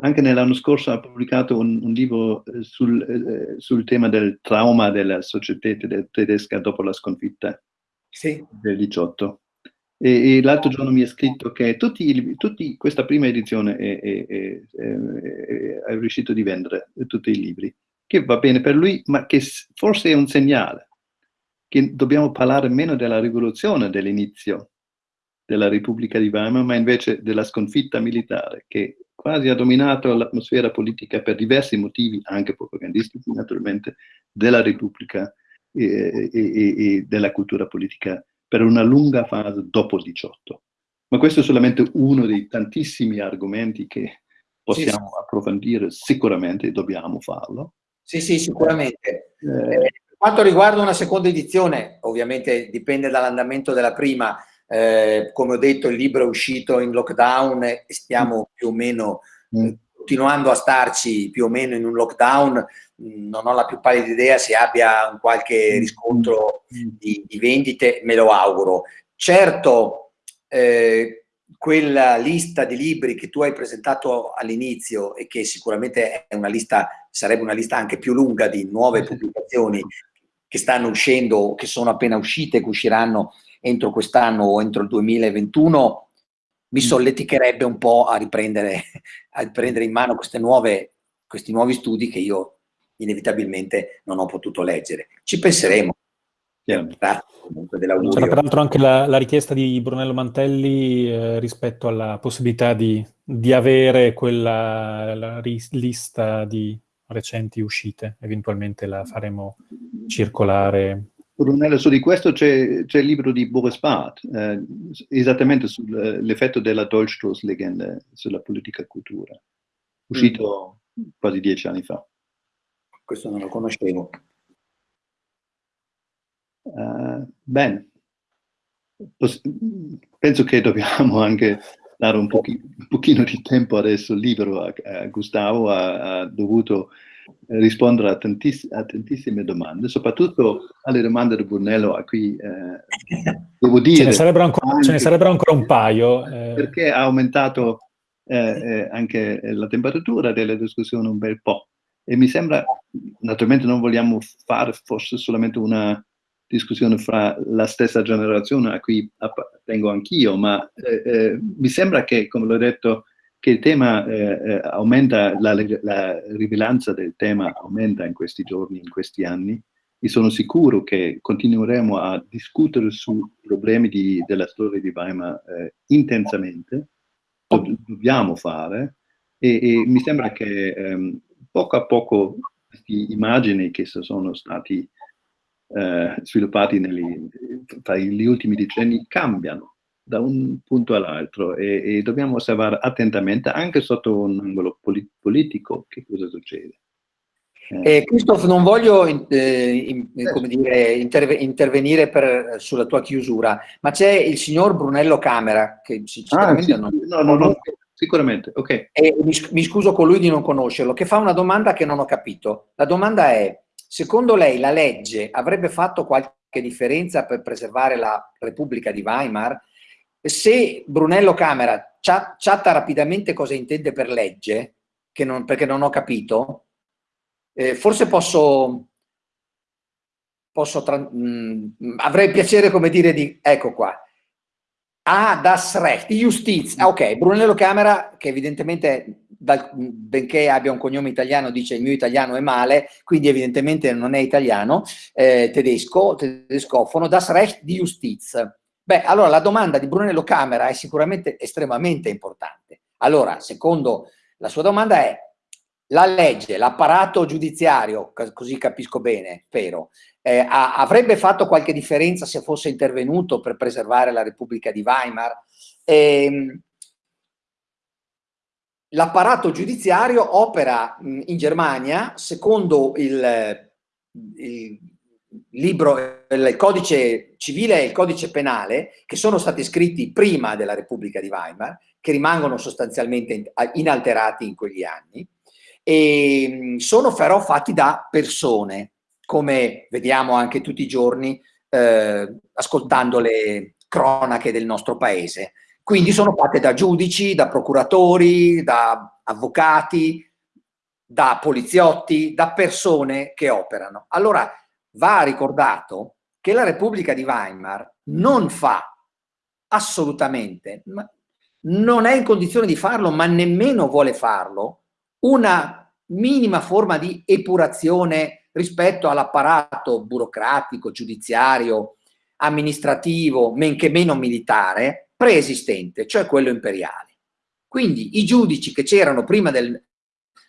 anche nell'anno scorso ha pubblicato un, un libro eh, sul, eh, sul, tema del trauma della società tedesca dopo la sconfitta sì. del 18. E, e l'altro giorno mi ha scritto che tutti, tutti, questa prima edizione è, è, è, è, riuscito a vendere tutti i libri, che va bene per lui, ma che forse è un segnale che dobbiamo parlare meno della rivoluzione dell'inizio della Repubblica di Weimar, ma invece della sconfitta militare che quasi ha dominato l'atmosfera politica per diversi motivi, anche propagandistici naturalmente, della Repubblica e, e, e, della cultura politica per una lunga fase dopo il 18. Ma questo è solamente uno dei tantissimi argomenti che possiamo sì, sì. approfondire, sicuramente dobbiamo farlo. Sì, sì, sicuramente. Eh, per quanto riguarda una seconda edizione, ovviamente dipende dall'andamento della prima, eh, come ho detto il libro è uscito in lockdown e stiamo più o meno mm. eh, continuando a starci più o meno in un lockdown, non ho la più pallida idea se abbia un qualche mm. riscontro mm. di, di vendite, me lo auguro. Certo, eh, quella lista di libri che tu hai presentato all'inizio e che sicuramente è una lista, sarebbe una lista anche più lunga di nuove pubblicazioni che stanno uscendo, che sono appena uscite, che usciranno entro quest'anno o entro il 2021, mi mm. solleticherebbe un po' a riprendere, a riprendere in mano nuove, questi nuovi studi che io inevitabilmente non ho potuto leggere. Ci penseremo. Grazie comunque dell'augurio. C'era peraltro anche la, la, richiesta di Brunello Mantelli eh, rispetto alla possibilità di, di avere quella lista di recenti uscite, eventualmente la faremo circolare Brunello, su di questo c'è, il libro di Boris Barth, eh, esattamente sull'effetto della Dolchstoß-Legende sulla politica cultura, uscito mm. quasi dieci anni fa. Questo non lo conoscevo. Uh, bene, penso che dobbiamo anche dare un, pochi, un pochino di tempo adesso libero a, a Gustavo, ha dovuto rispondere a, tantiss a, tantissime domande, soprattutto alle domande di Brunello a cui eh, devo dire... Ce ne sarebbero ancora, ce ne sarebbero ancora un paio. Eh. Perché ha aumentato eh, eh, anche la temperatura della discussione un bel po'. E mi sembra, naturalmente non vogliamo fare forse solamente una discussione fra la stessa generazione a cui appartengo anch'io, ma eh, eh, mi sembra che, come l'ho detto, che il tema eh, eh, aumenta, la, la, rilevanza del tema aumenta in questi giorni, in questi anni, e sono sicuro che continueremo a discutere sui problemi di, della storia di Weimar eh, intensamente, Lo dobbiamo fare, e, e, mi sembra che ehm, poco a poco queste immagini che sono stati eh, sviluppati negli, tra gli ultimi decenni cambiano da un punto all'altro e, e, dobbiamo osservare attentamente anche sotto un angolo polit politico che cosa succede. Eh, eh Christoph, non voglio eh, in, come dire, interve intervenire per, sulla tua chiusura, ma c'è il signor Brunello Camera, che sicuramente ah, sì, non, no, no, no, sicuramente, ok. E mi, mi scuso con lui di non conoscerlo, che fa una domanda che non ho capito. La domanda è, secondo lei la legge avrebbe fatto qualche differenza per preservare la Repubblica di Weimar? Se Brunello Camera chatta rapidamente cosa intende per legge, non, perché non ho capito, eh, forse posso, posso mh, mm, avrei piacere come dire di, ecco qua, Ah, das Recht, Justiz. Ah, ok, Brunello Camera, che evidentemente, dal, benché abbia un cognome italiano, dice il mio italiano è male, quindi evidentemente non è italiano, eh, tedesco, tedescofono, das Recht di Justiz. Beh, allora la domanda di Brunello Camera è sicuramente estremamente importante. Allora, secondo la sua domanda è, la legge, l'apparato giudiziario, così capisco bene, spero, eh, avrebbe fatto qualche differenza se fosse intervenuto per preservare la Repubblica di Weimar? Eh, l'apparato giudiziario opera in Germania secondo il, il libro, il codice civile e il codice penale, che sono stati scritti prima della Repubblica di Weimar, che rimangono sostanzialmente inalterati in quegli anni, e sono però fatti da persone, come vediamo anche tutti i giorni eh, ascoltando le cronache del nostro paese. Quindi sono fatte da giudici, da procuratori, da avvocati, da poliziotti, da persone che operano. Allora va ricordato che la Repubblica di Weimar non fa assolutamente, non è in condizione di farlo, ma nemmeno vuole farlo, una minima forma di epurazione rispetto all'apparato burocratico, giudiziario, amministrativo, men che meno militare, preesistente, cioè quello imperiale. Quindi i giudici che c'erano prima del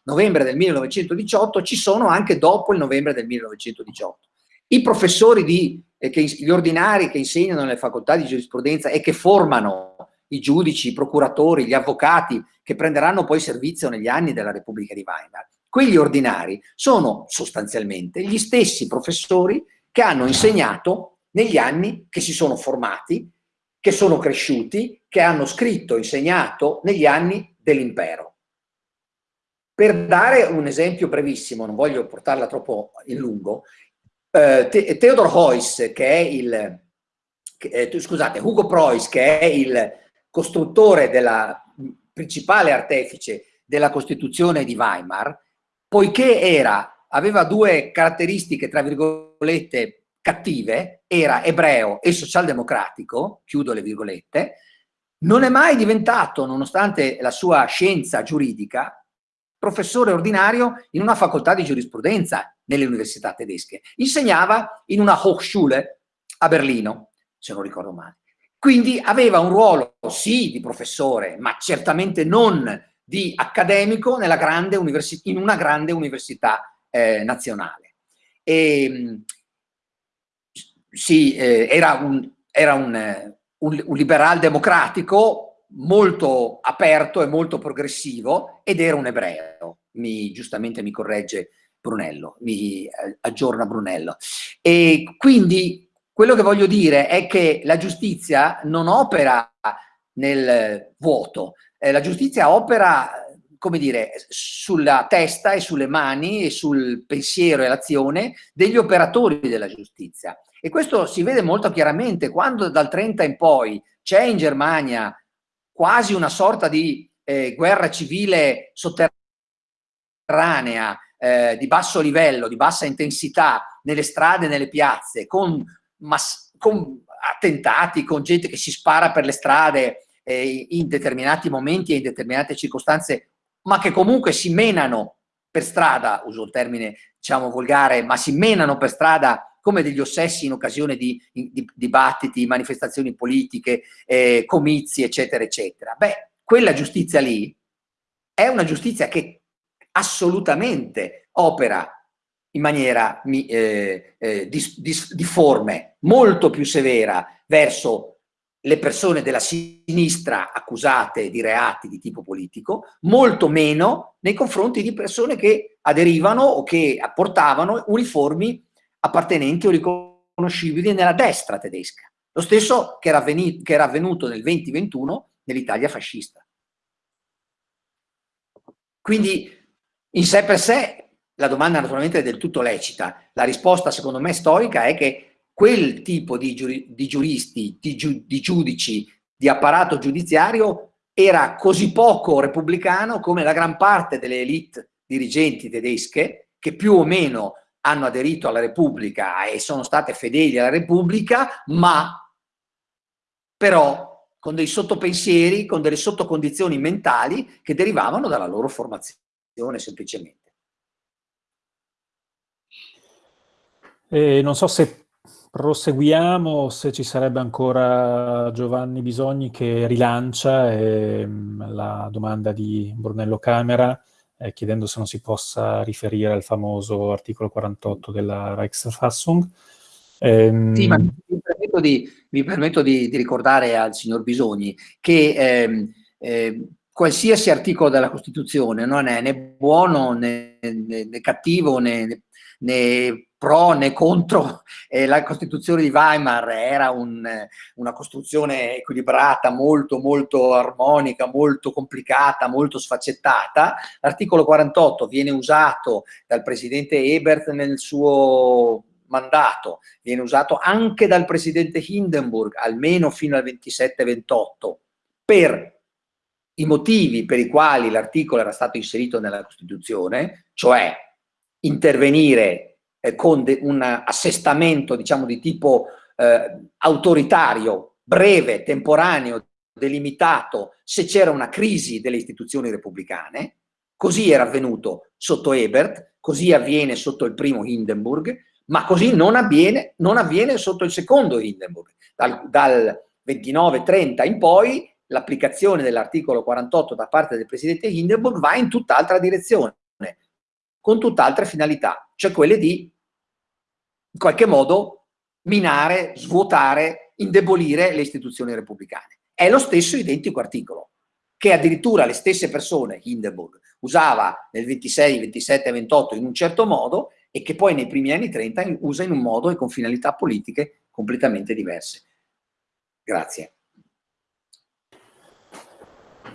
novembre del 1918 ci sono anche dopo il novembre del 1918. I professori, di, eh, che, gli ordinari che insegnano nelle facoltà di giurisprudenza e che formano i giudici, i procuratori, gli avvocati che prenderanno poi servizio negli anni della Repubblica di Weimar, quegli ordinari sono sostanzialmente gli stessi professori che hanno insegnato negli anni che si sono formati, che sono cresciuti, che hanno scritto, insegnato negli anni dell'impero. Per dare un esempio brevissimo, non voglio portarla troppo in lungo, eh, Te Theodor Heuss, che è il, eh, scusate, Hugo Preuss, che è il costruttore della principale artefice della Costituzione di Weimar, poiché era, aveva due caratteristiche, tra virgolette, cattive, era ebreo e socialdemocratico, chiudo le virgolette, non è mai diventato, nonostante la sua scienza giuridica, professore ordinario in una facoltà di giurisprudenza nelle università tedesche. Insegnava in una Hochschule a Berlino, se non ricordo male. Quindi aveva un ruolo, sì, di professore, ma certamente non di accademico grande in una grande università eh, nazionale. E, sì, eh, era, un, era un, un, un liberal democratico, molto aperto e molto progressivo ed era un ebreo, mi, giustamente mi corregge Brunello, mi eh, aggiorna Brunello. E quindi quello che voglio dire è che la giustizia non opera nel vuoto, eh, la giustizia opera come dire, sulla testa e sulle mani e sul pensiero e l'azione degli operatori della giustizia. E questo si vede molto chiaramente quando dal 30 in poi c'è in Germania quasi una sorta di eh, guerra civile sotterranea, eh, di basso livello, di bassa intensità, nelle strade, nelle piazze, con, con attentati, con gente che si spara per le strade eh, in determinati momenti e in determinate circostanze, ma che comunque si menano per strada, uso il termine diciamo volgare, ma si menano per strada come degli ossessi in occasione di, di dibattiti, manifestazioni politiche, eh, comizi, eccetera, eccetera. Beh, quella giustizia lì è una giustizia che assolutamente opera in maniera eh, eh, difforme, molto più severa verso le persone della sinistra accusate di reati di tipo politico, molto meno nei confronti di persone che aderivano o che apportavano uniformi appartenenti o riconoscibili nella destra tedesca. Lo stesso che era, che era avvenuto nel 2021 nell'Italia fascista. Quindi in sé per sé la domanda naturalmente è del tutto lecita. La risposta secondo me storica è che quel tipo di, giuri, di giuristi, di, giu, di giudici, di apparato giudiziario era così poco repubblicano come la gran parte delle elite dirigenti tedesche che più o meno hanno aderito alla Repubblica e sono state fedeli alla Repubblica, ma però con dei sottopensieri, con delle sottocondizioni mentali che derivavano dalla loro formazione semplicemente. E non so se proseguiamo, se ci sarebbe ancora Giovanni Bisogni che rilancia eh, la domanda di Brunello Camera eh, chiedendo se non si possa riferire al famoso articolo 48 della Reichsverfassung. Ehm... Sì, ma mi permetto, di, mi permetto di, di, ricordare al signor Bisogni che ehm, eh, qualsiasi articolo della Costituzione non è né buono né, né, né cattivo né, né pro né contro eh, la Costituzione di Weimar era un, una costruzione equilibrata, molto molto armonica, molto complicata, molto sfaccettata. L'articolo 48 viene usato dal presidente Ebert nel suo mandato, viene usato anche dal presidente Hindenburg, almeno fino al 27-28, per i motivi per i quali l'articolo era stato inserito nella Costituzione, cioè intervenire eh, con un assestamento diciamo di tipo eh, autoritario, breve, temporaneo, delimitato, se c'era una crisi delle istituzioni repubblicane, così era avvenuto sotto Ebert, così avviene sotto il primo Hindenburg, ma così non avviene, non avviene sotto il secondo Hindenburg. Dal, dal 29-30 in poi l'applicazione dell'articolo 48 da parte del presidente Hindenburg va in tutt'altra direzione, con tutt'altre finalità, cioè quelle di in qualche modo minare, svuotare, indebolire le istituzioni repubblicane. È lo stesso identico articolo, che addirittura le stesse persone, Hindenburg, usava nel 26, 27 28 in un certo modo e che poi nei primi anni 30 usa in un modo e con finalità politiche completamente diverse. Grazie.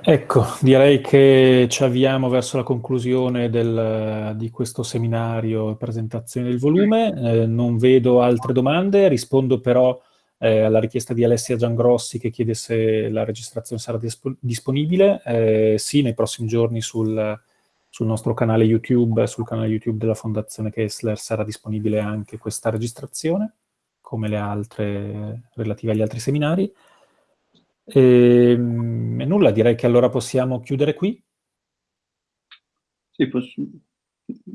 Ecco, direi che ci avviamo verso la conclusione del, di questo seminario e presentazione del volume. Eh, non vedo altre domande, rispondo però eh, alla richiesta di Alessia Giangrossi che chiede se la registrazione sarà disp disponibile. Eh, sì, nei prossimi giorni sul, sul, nostro canale YouTube, sul canale YouTube della Fondazione Kessler sarà disponibile anche questa registrazione, come le altre relative agli altri seminari. E, ehm, e nulla, direi che allora possiamo chiudere qui. Sì, posso,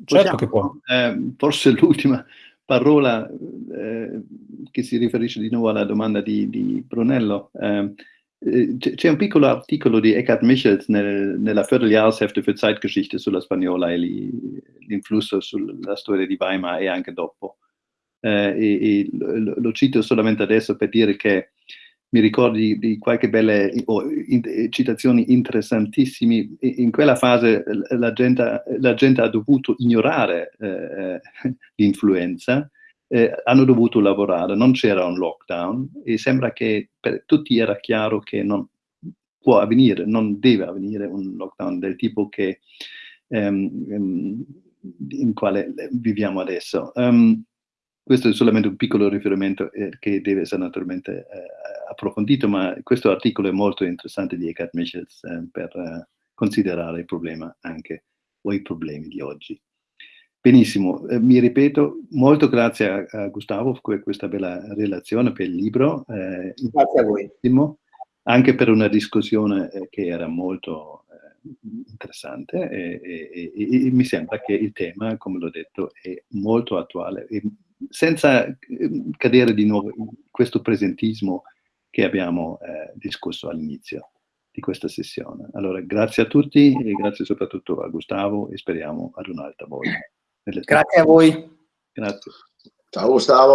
certo che può. Eh, forse l'ultima parola eh, che si riferisce di nuovo alla domanda di, di Brunello. Eh, eh c'è un piccolo articolo di Eckhard Michels nel, nella Vierteljahreshefte für Zeitgeschichte sulla spagnola e l'influsso sulla storia di Weimar e anche dopo. Eh, e, e lo, lo, cito solamente adesso per dire che mi ricordi di qualche belle oh, in, citazioni interessantissime. In quella fase la gente, la gente ha dovuto ignorare eh, l'influenza, eh, hanno dovuto lavorare, non c'era un lockdown e sembra che per tutti era chiaro che non può avvenire, non deve avvenire un lockdown del tipo che, um, in quale viviamo adesso. Um, questo è solamente un piccolo riferimento eh, che deve essere naturalmente eh, approfondito, ma questo articolo è molto interessante di Eckhart Michels eh, per eh, considerare il problema anche, o i problemi di oggi. Benissimo, eh, mi ripeto, molto grazie a, a, Gustavo per questa bella relazione, per il libro. Eh, grazie a voi. Anche per una discussione che era molto interessante e, e, e, e, mi sembra che il tema, come l'ho detto, è molto attuale e senza ehm, cadere di nuovo in questo presentismo che abbiamo eh, discusso all'inizio di questa sessione. Allora, grazie a tutti e grazie soprattutto a Gustavo e speriamo ad un'altra volta. Grazie a voi. Grazie. Ciao Gustavo.